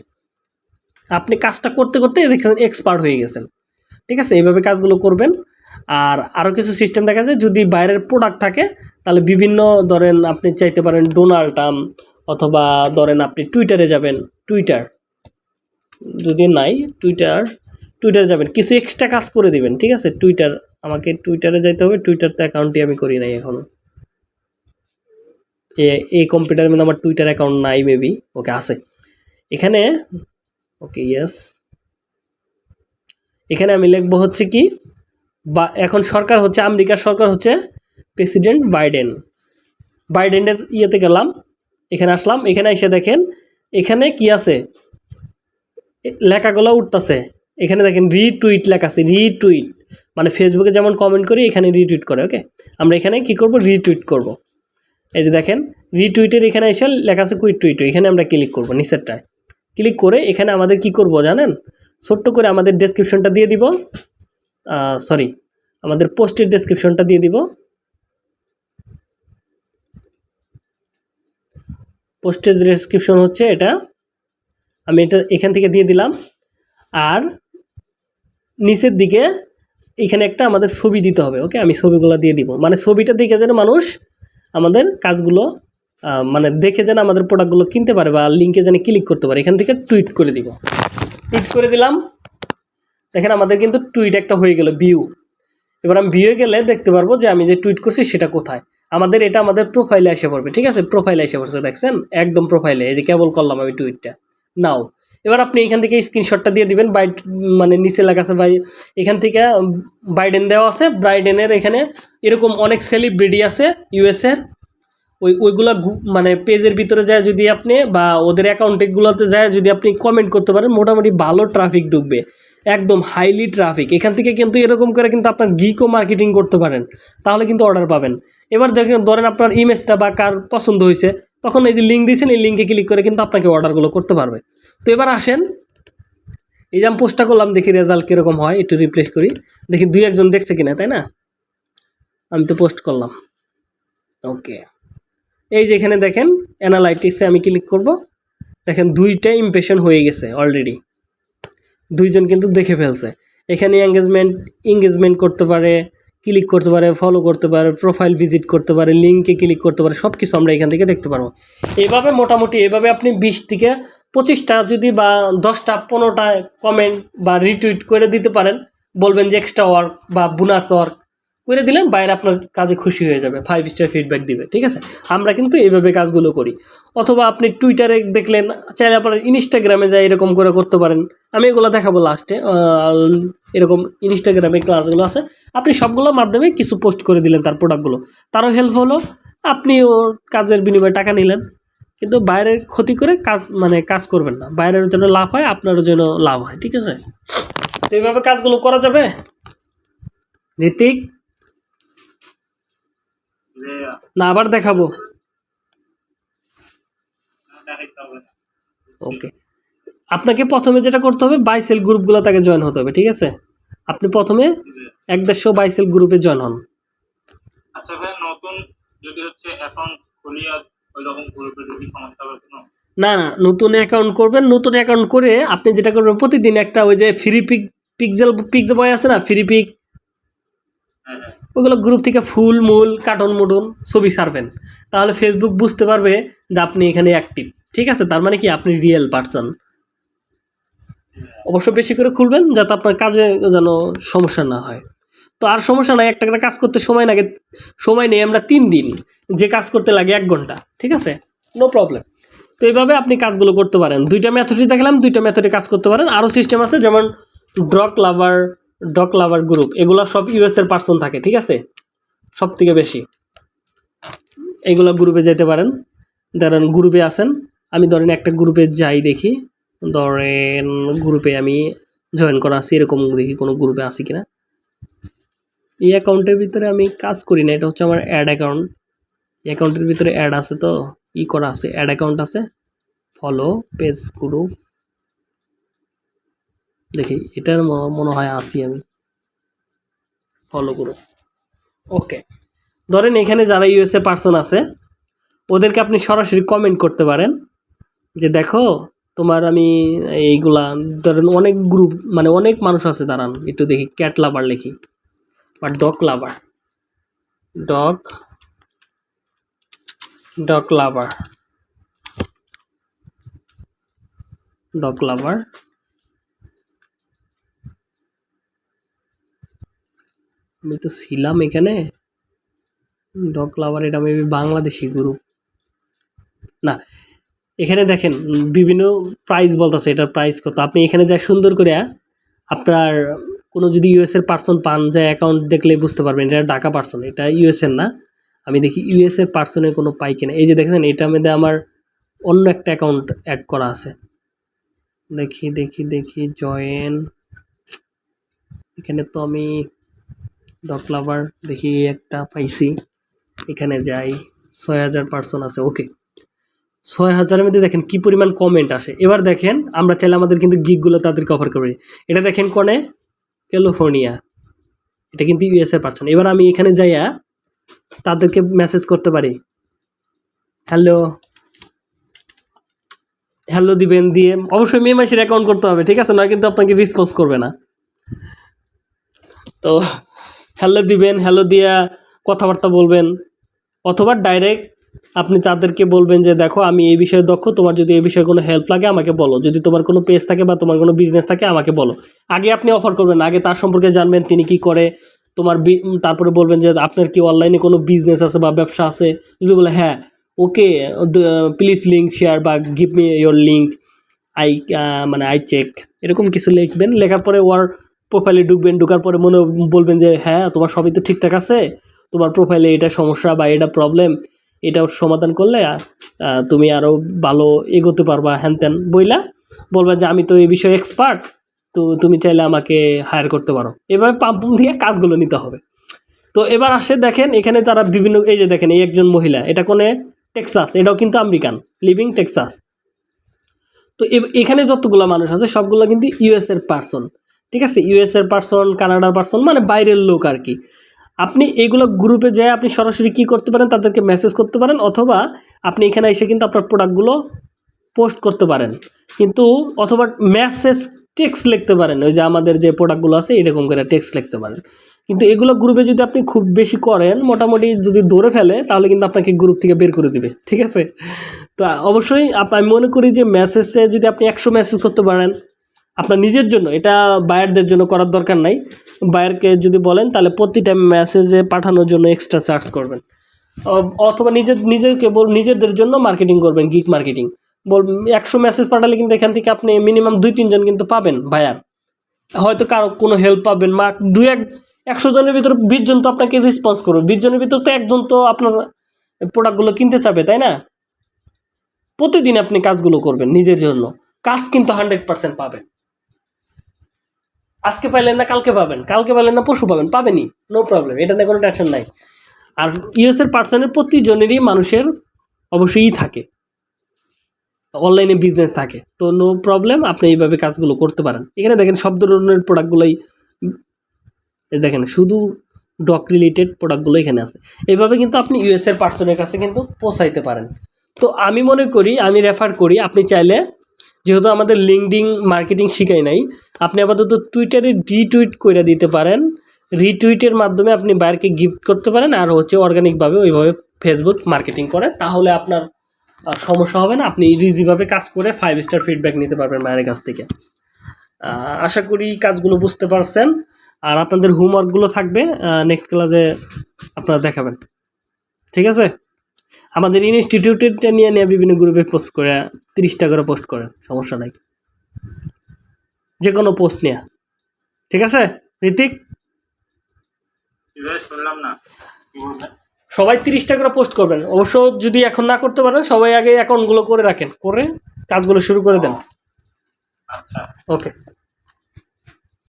আপনি কাজটা করতে করতে এক্সপার্ট হয়ে গেছেন। ঠিক আছে? এইভাবে কাজগুলো করবেন। আর আরও কিছু সিস্টেম দেখা যায়, যদি বাইরের প্রোডাক্ট থাকে, তাহলে বিভিন্ন ধরেন আপনি চাইতে পারেন ডোনাল্ড ট্রাম্প অথবা ধরেন আপনি টুইটারে যাবেন টুইটার যদি নাই টুইটার টুইটারে যাবেন। কিছু এক্সট্রা কাজ করে দিবেন, ঠিক আছে? টুইটার আমাকে টুইটারে যাইতে হবে টুইটারতে অ্যাকাউন্টটি আমি করি নাই এখনও এই কম্পিউটারের মধ্যে আমার টুইটার অ্যাকাউন্ট নাই মেবি ওকে আছে। এখানে ওকে ইয়েস এখানে আমি লিখব হচ্ছে কি, বা এখন সরকার হচ্ছে, আমেরিকার সরকার হচ্ছে প্রেসিডেন্ট বাইডেন। বাইডেনের ইয়েতে গেলাম, এখানে আসলাম, এখানে এসে দেখেন, এখানে কি আছে? লেখাগুলো উঠতেছে। এখানে দেখেন, রিটুইট লেখা আছে, রিটুইট। মানে ফেসবুকে যেমন কমেন্ট করি, এখানে রিটুইট করে, ওকে? আমরা এখানে কি করব? রিটুইট করব। এই যে দেখেন, রিটুইটের এখানে এসে লেখা আছে কুইট টুইট, এখানে আমরা ক্লিক করব নিচেরটায়। ক্লিক করে এখানে আমাদের কি করব জানেন? ছোট্ট করে আমাদের ডেসক্রিপশনটা দিয়ে দিব। সরি আমাদের পোস্টের ডেসক্রিপশনটা দিয়ে দিব। পোস্টের ডেসক্রিপশন হচ্ছে এটা। আমি এটা এখান থেকে দিয়ে দিলাম। আর নিচের দিকে এখানে একটা আমাদের ছবি দিতে হবে ওকে আমি ছবিগুলো দিয়ে দিব। মানে ছবিটা দেখে যেন মানুষ আমাদের কাজগুলো মানে দেখে যেন আমাদের প্রোডাক্টগুলো কিনতে পারে বা লিঙ্কে যেন ক্লিক করতে পারে, এখান থেকে টুইট করে দিব। টুইট করে দিলাম। দেখেন, আমাদের কিন্তু টুইট একটা হয়ে গেল ভিউ এবার আমি ভিউয়ে গেলে দেখতে পারব যে আমি যে টুইট করছি সেটা কোথায়। আমাদের এটা আমাদের প্রোফাইলে এসে পড়বে, ঠিক আছে? প্রোফাইলে এসে পড়ছে, দেখছেন? একদম প্রোফাইলে এই যে কেবল করলাম আমি টুইটটা নাও এবার আপনি এখান থেকে স্ক্রিনশটটা দিয়ে দিবেন বাই মানে নিচে লেখা আছে বাই এখান থেকে বাইডেন দেওয়া আছে বাইডেনের এখানে এরকম অনেক সেলিব্রিটি আছে ইউএসের ওই, ওইগুলা মানে পেজের ভিতরে যায় যদি আপনি বা ওদের অ্যাকাউন্টেগুলোতে যায় যদি আপনি কমেন্ট করতে পারেন, মোটামুটি ভালো ট্রাফিক ঢুকবে। একদম হাইলি ট্রাফিক এখান থেকে কিন্তু এরকম করে কিন্তু আপনার গিকও মার্কেটিং করতে পারেন। তাহলে কিন্তু অর্ডার পাবেন। এবার দেখেন, ধরেন আপনার ইমেজটা বা কার পছন্দ হয়েছে, তখন এই যে লিঙ্ক দিয়েছেন, এই লিঙ্কে ক্লিক করে কিন্তু আপনাকে অর্ডারগুলো করতে পারবে। তো এবার আসেন। এই যে আমি পোস্টটা করলাম, দেখি রেজাল্ট কীরকম হয়, একটু রিপ্লেস করি। দেখি দুই একজন দেখছে কিনা, তাই না? আমি তো পোস্ট করলাম। ওকে এই যে এখানে দেখেন অ্যানালাইটিক্সে আমি ক্লিক করব। দেখেন, দুইটা ইমপ্রেশন হয়ে গেছে অলরেডি দুইজন কিন্তু দেখে ফেলছে। এখানে এঙ্গেজমেন্ট এঙ্গেজমেন্ট করতে পারে ক্লিক করতে পারে ফলো করতে পারে প্রোফাইল ভিজিট করতে পারে লিঙ্কে ক্লিক করতে পারে সব কিছু আমরা এখান থেকে দেখতে পারব। এভাবে মোটামুটি, এভাবে আপনি বিশ থেকে পঁচিশটা যদি বা দশটা, পনেরোটা কমেন্ট বা রিটুইট করে দিতে পারেন, বলবেন যে এক্সট্রা ওয়ার্ক বা বোনাস ওয়ার্ক করে দিলেন, বাইরে আপনার কাজে খুশি হয়ে যাবে ফাইভ স্টার ফিডব্যাক দিবে, ঠিক আছে? আমরা কিন্তু এইভাবে কাজগুলো করি। অথবা আপনি টুইটারে দেখলেন, চাইলে আপনার ইনস্টাগ্রামে যাই এরকম করে করতে পারেন। আমি এগুলো দেখাবো লাস্টে এরকম ইনস্টাগ্রামে ক্লাসগুলো আছে। আপনি সবগুলোর মাধ্যমে কিছু পোস্ট করে দিলেন তার প্রোডাক্টগুলো তারও হেল্প হলো আপনি ওর কাজের বিনিময়ে টাকা নিলেন। কিন্তু বাইরের ক্ষতি করে কাজ মানে কাজ করবেন না। বাইরের জন্য লাভ হয়, আপনারও জন্য লাভ হয়, ঠিক আছে? তো এইভাবে কাজগুলো করা যাবে? ঋতিক? না আবার দেখাবো। ওকে আপনাকে প্রথমে যেটা করতে হবে বাইসেল গ্রুপগুলো তাকে জয়েন হতে হবে ঠিক আছে? আপনি প্রথমে এক দেড়শো বাইসেল গ্রুপে জয়েন হন। আচ্ছা ভাই নতুন যদি হচ্ছে অ্যাকাউন্ট খুলিয়া ওই রকম গ্রুপে যদি সমস্যা হবে না না নতুন অ্যাকাউন্ট করবেন। নতুন অ্যাকাউন্ট করে আপনি যেটা করবেন প্রতিদিন একটা ওই যে free pic pixel pixel boy আছে না ফ্রি পিক হ্যাঁ হ্যাঁ। ওগুলো গ্রুপ থেকে ফুল, মূল কার্টুন মুটুন ছবি ছাড়বেন। তাহলে ফেসবুক বুঝতে পারবে যে আপনি এখানে অ্যাক্টিভ ঠিক আছে? তার মানে কি আপনি রিয়েল পার্সন অবশ্য বেশি করে খুলবেন যাতে আপনার কাজে যেন সমস্যা না হয়। তো আর সমস্যা নাই, একটা একটা কাজ করতে সময় লাগে, সময় নেই আমরা তিন দিন, যে কাজ করতে লাগে এক ঘণ্টা, ঠিক আছে? নো প্রবলেম তো এইভাবে আপনি কাজগুলো করতে পারেন। দুইটা মেথডই দেখালাম, দুইটা মেথডে কাজ করতে পারেন। আরও সিস্টেম আছে, যেমন ড্রক লাভার ডক লাভার গ্রুপ, এগুলো সব ইউএস এর পার্সন থাকে, ঠিক আছে? সব থেকে বেশি। এগুলো গ্রুপে যেতে পারেন। ধরেন গ্রুপে আছেন, আমি ধরেন একটা গ্রুপে যাই দেখি, ধরেন গ্রুপে আমি জয়েন করা আছি, এরকম দেখি কোনো গ্রুপে আছি কিনা। এই অ্যাকাউন্টের ভিতরে আমি কাজ করি না, এটা হচ্ছে আমার অ্যাড অ্যাকাউন্ট এই অ্যাকাউন্টের ভিতরে অ্যাড আছে তো, ই করা আছে অ্যাড অ্যাকাউন্ট আছে। ফলো পেজ গ্রুপ দেখি, এটার মনে হয় আসি আমি। ফলো গ্রুপ ওকে ধরেন এখানে যারা ইউএসএ পার্সন আছে, ওদেরকে আপনি সরাসরি কমেন্ট করতে পারেন যে, দেখো, তোমার আমি এইগুলা, ধরেন অনেক গ্রুপ মানে অনেক মানুষ আছে, দাঁড়ান, একটু দেখি ক্যাট লাভার লিখি বা dog lover dog dog lover dog lover আমি তো ছিলাম এখানে। ডগ লাভার এটা মেবি বাংলাদেশি গ্রুপ না, এখানে দেখেন, বিভিন্ন প্রাইস বলতেছে, এটার প্রাইস কত। আপনি এখানে যা সুন্দর করে আপনার কোনো যদি ইউএসের পার্সন পান, যা অ্যাকাউন্ট দেখলে বুঝতে পারবেন, এটা ঢাকা পার্সন এটা ইউএসএর না। আমি দেখি ইউএসএর পার্সনের কোনো পাই কিনা। এই যে দেখেন, এটার মধ্যে আমার অন্য একটা অ্যাকাউন্ট অ্যাড করা আছে। দেখি দেখি দেখি জয়েন এখানে তো আমি ডক লাভার দেখি একটা পাইছি। এখানে যাই, ছয় হাজার পার্সন আছে ওকে ছয় হাজারের মধ্যে দেখেন কি পরিমাণ কমেন্ট আসে। এবার দেখেন, আমরা চাইলে আমাদের কিন্তু গিকগুলো তাদেরকে অফার করি এটা দেখেন কনে? ক্যালিফোর্নিয়া এটা কিন্তু ইউএসএ পার্সন এবার আমি এখানে যাইয়া তাদেরকে মেসেজ করতে পারি। হ্যালো হ্যালো দিবেন, দিয়ে অবশ্যই মে মাসের অ্যাকাউন্ট করতে হবে, ঠিক আছে? নয় কিন্তু আপনাকে রেসপন্স করবে না। তো হ্যালো দিবেন, হ্যালো দিয়া কথাবার্তা বলবেন। অথবা ডাইরেক্ট আপনি তাদেরকে বলবেন যে, দেখো, আমি এই বিষয়ে দক্ষ, তোমার যদি এই বিষয়ে কোনো হেল্প লাগে, আমাকে বলো। যদি তোমার কোনো পেজ থাকে বা তোমার কোনো বিজনেস থাকে, আমাকে বলো। আগে আপনি অফার করবেন, আগে তার সম্পর্কে জানবেন, তিনি কি করে, তোমার তারপরে বলবেন যে, আপনার কি অনলাইনে কোনো বিজনেস আছে বা ব্যবসা আছে? যদি বলে হ্যাঁ ওকে প্লিজ লিঙ্ক শেয়ার বা give me your link I মানে আই চেক এরকম কিছু লিখবেন, লেখার পরে ওর প্রোফাইলে ঢুকবেন, ঢুকার পরে মনে বলবেন যে হ্যাঁ তোমার সবই তো ঠিকঠাক আছে। তোমার প্রোফাইলে এটা সমস্যা বা এটা প্রবলেম এটা সমাধান করলে তুমি আরও ভালো এগোতে পারবা। হ্যান ত্যান বইলা বলবা যে, আমি তো এই বিষয়ে এক্সপার্ট তো তুমি চাইলে আমাকে হায়ার করতে পারো। এভাবে পাম্প দিয়ে কাজগুলো নিতে হবে। তো এবার আসে দেখেন, এখানে তারা বিভিন্ন, এই যে দেখেন, এই একজন মহিলা, এটা কোনে? টেক্সাস, এটাও কিন্তু আমেরিকান লিভিং টেক্সাস। তো এখানে যতগুলো মানুষ আছে, সবগুলো কিন্তু ইউএস এর পার্সন ঠিক আছে ইউএসের পার্সন কানাডার পার্সন মানে বাইরের লোক আর কি আপনি এগুলো গ্রুপে যেয়ে আপনি সরাসরি কি করতে পারেন, তাদেরকে মেসেজ করতে পারেন, অথবা আপনি এখানে এসে কিন্তু আপনার প্রোডাক্টগুলো পোস্ট করতে পারেন। কিন্তু অথবা মেসেজ টেক্সট লিখতে পারেন, ওই যে আমাদের যে প্রোডাক্টগুলো আছে, এরকম করে টেক্সট লিখতে পারেন। কিন্তু এগুলো গ্রুপে যদি আপনি খুব বেশি করেন, মোটামুটি যদি ধরে ফেলে, তাহলে কিন্তু আপনাকে গ্রুপ থেকে বের করে দিবে, ঠিক আছে? তো অবশ্যই আমি মনে করি যে মেসেজে যদি আপনি একশো মেসেজ করতে পারেন আপনার নিজের জন্য, এটা বায়ারদের জন্য করার দরকার নাই। বায়ারকে যদি বলেন, তাহলে প্রতিটা মেসেজে পাঠানোর জন্য এক্সট্রা চার্জ করবেন। অথবা নিজের, নিজেকে বল, নিজেদের জন্য মার্কেটিং করবেন গিক মার্কেটিং বল, একশো মেসেজ পাঠালে কিন্তু এখান থেকে আপনি মিনিমাম দুই, তিনজন কিন্তু পাবেন বায়ার হয়তো কারও কোনো হেল্প পাবেন মা দু এক, একশো জনের ভিতরে বিশ জন তো আপনাকে রেসপন্স করবে। বিশ জনের ভিতরে তো একজন তো আপনার প্রোডাক্টগুলো কিনতে চাবে, তাই না? প্রতিদিন আপনি কাজগুলো করবেন নিজের জন্য। কাজ কিন্তু হান্ড্রেড পার্সেন্ট পাবেন। আজকে পাইলেন না, কালকে পাবেন। কালকে পাইলেন না, পরশু পাবেন। পাবেনই নো প্রবলেম এটা নিয়ে কোনো টেনশন নাই। আর ইউএসের পার্সনের প্রতিজনেরই মানুষের অবশ্যই থাকে। অনলাইনে বিজনেস থাকে। তো নো প্রবলেম আপনি এইভাবে কাজগুলো করতে পারেন। এখানে দেখেন, সব ধরনের প্রোডাক্টগুলোই দেখেন, শুধু ডক রিলেটেড প্রোডাক্টগুলো এখানে আছে। এইভাবে কিন্তু আপনি ইউএসের পার্সনের কাছে কিন্তু পৌঁছাইতে পারেন। তো আমি মনে করি, আমি রেফার করি, আপনি চাইলে যেহেতু আমাদের লিঙ্কডিং মার্কেটিং শিখাই নাই, আপনি আপাতত টুইটারে রিটুইট করে দিতে পারেন। রিটুইটের মাধ্যমে আপনি বাইরকে গিফট করতে পারেন আর হচ্ছে অর্গানিকভাবে ওইভাবে ফেসবুক মার্কেটিং করেন তাহলে আপনার সমস্যা হবে না, আপনি ইজিভাবে কাজ করে ফাইভ স্টার ফিডব্যাক নিতে পারবেন মায়ের কাছ থেকে। আশা করি কাজগুলো বুঝতে পারছেন। আর আপনাদের হোমওয়ার্কগুলো থাকবে নেক্সট ক্লাসে আপনারা দেখাবেন। ঠিক আছে? আমাদের ইনস্টিটিউটেরটা নিয়ে নিয়ে বিভিন্ন গ্রুপে পোস্ট করে তিরিশটা করে পোস্ট করেন সমস্যা নাই। যে কোনো পোস্ট নিয়ে। ঠিক আছে ঋতিক? শুনলাম না। সবাই তিরিশটা করে পোস্ট করবেন। অবশ্য যদি এখন না করতে পারেন সবাই আগে অ্যাকাউন্টগুলো করে রাখেন। করে কাজগুলো শুরু করে দেন। আচ্ছা। ওকে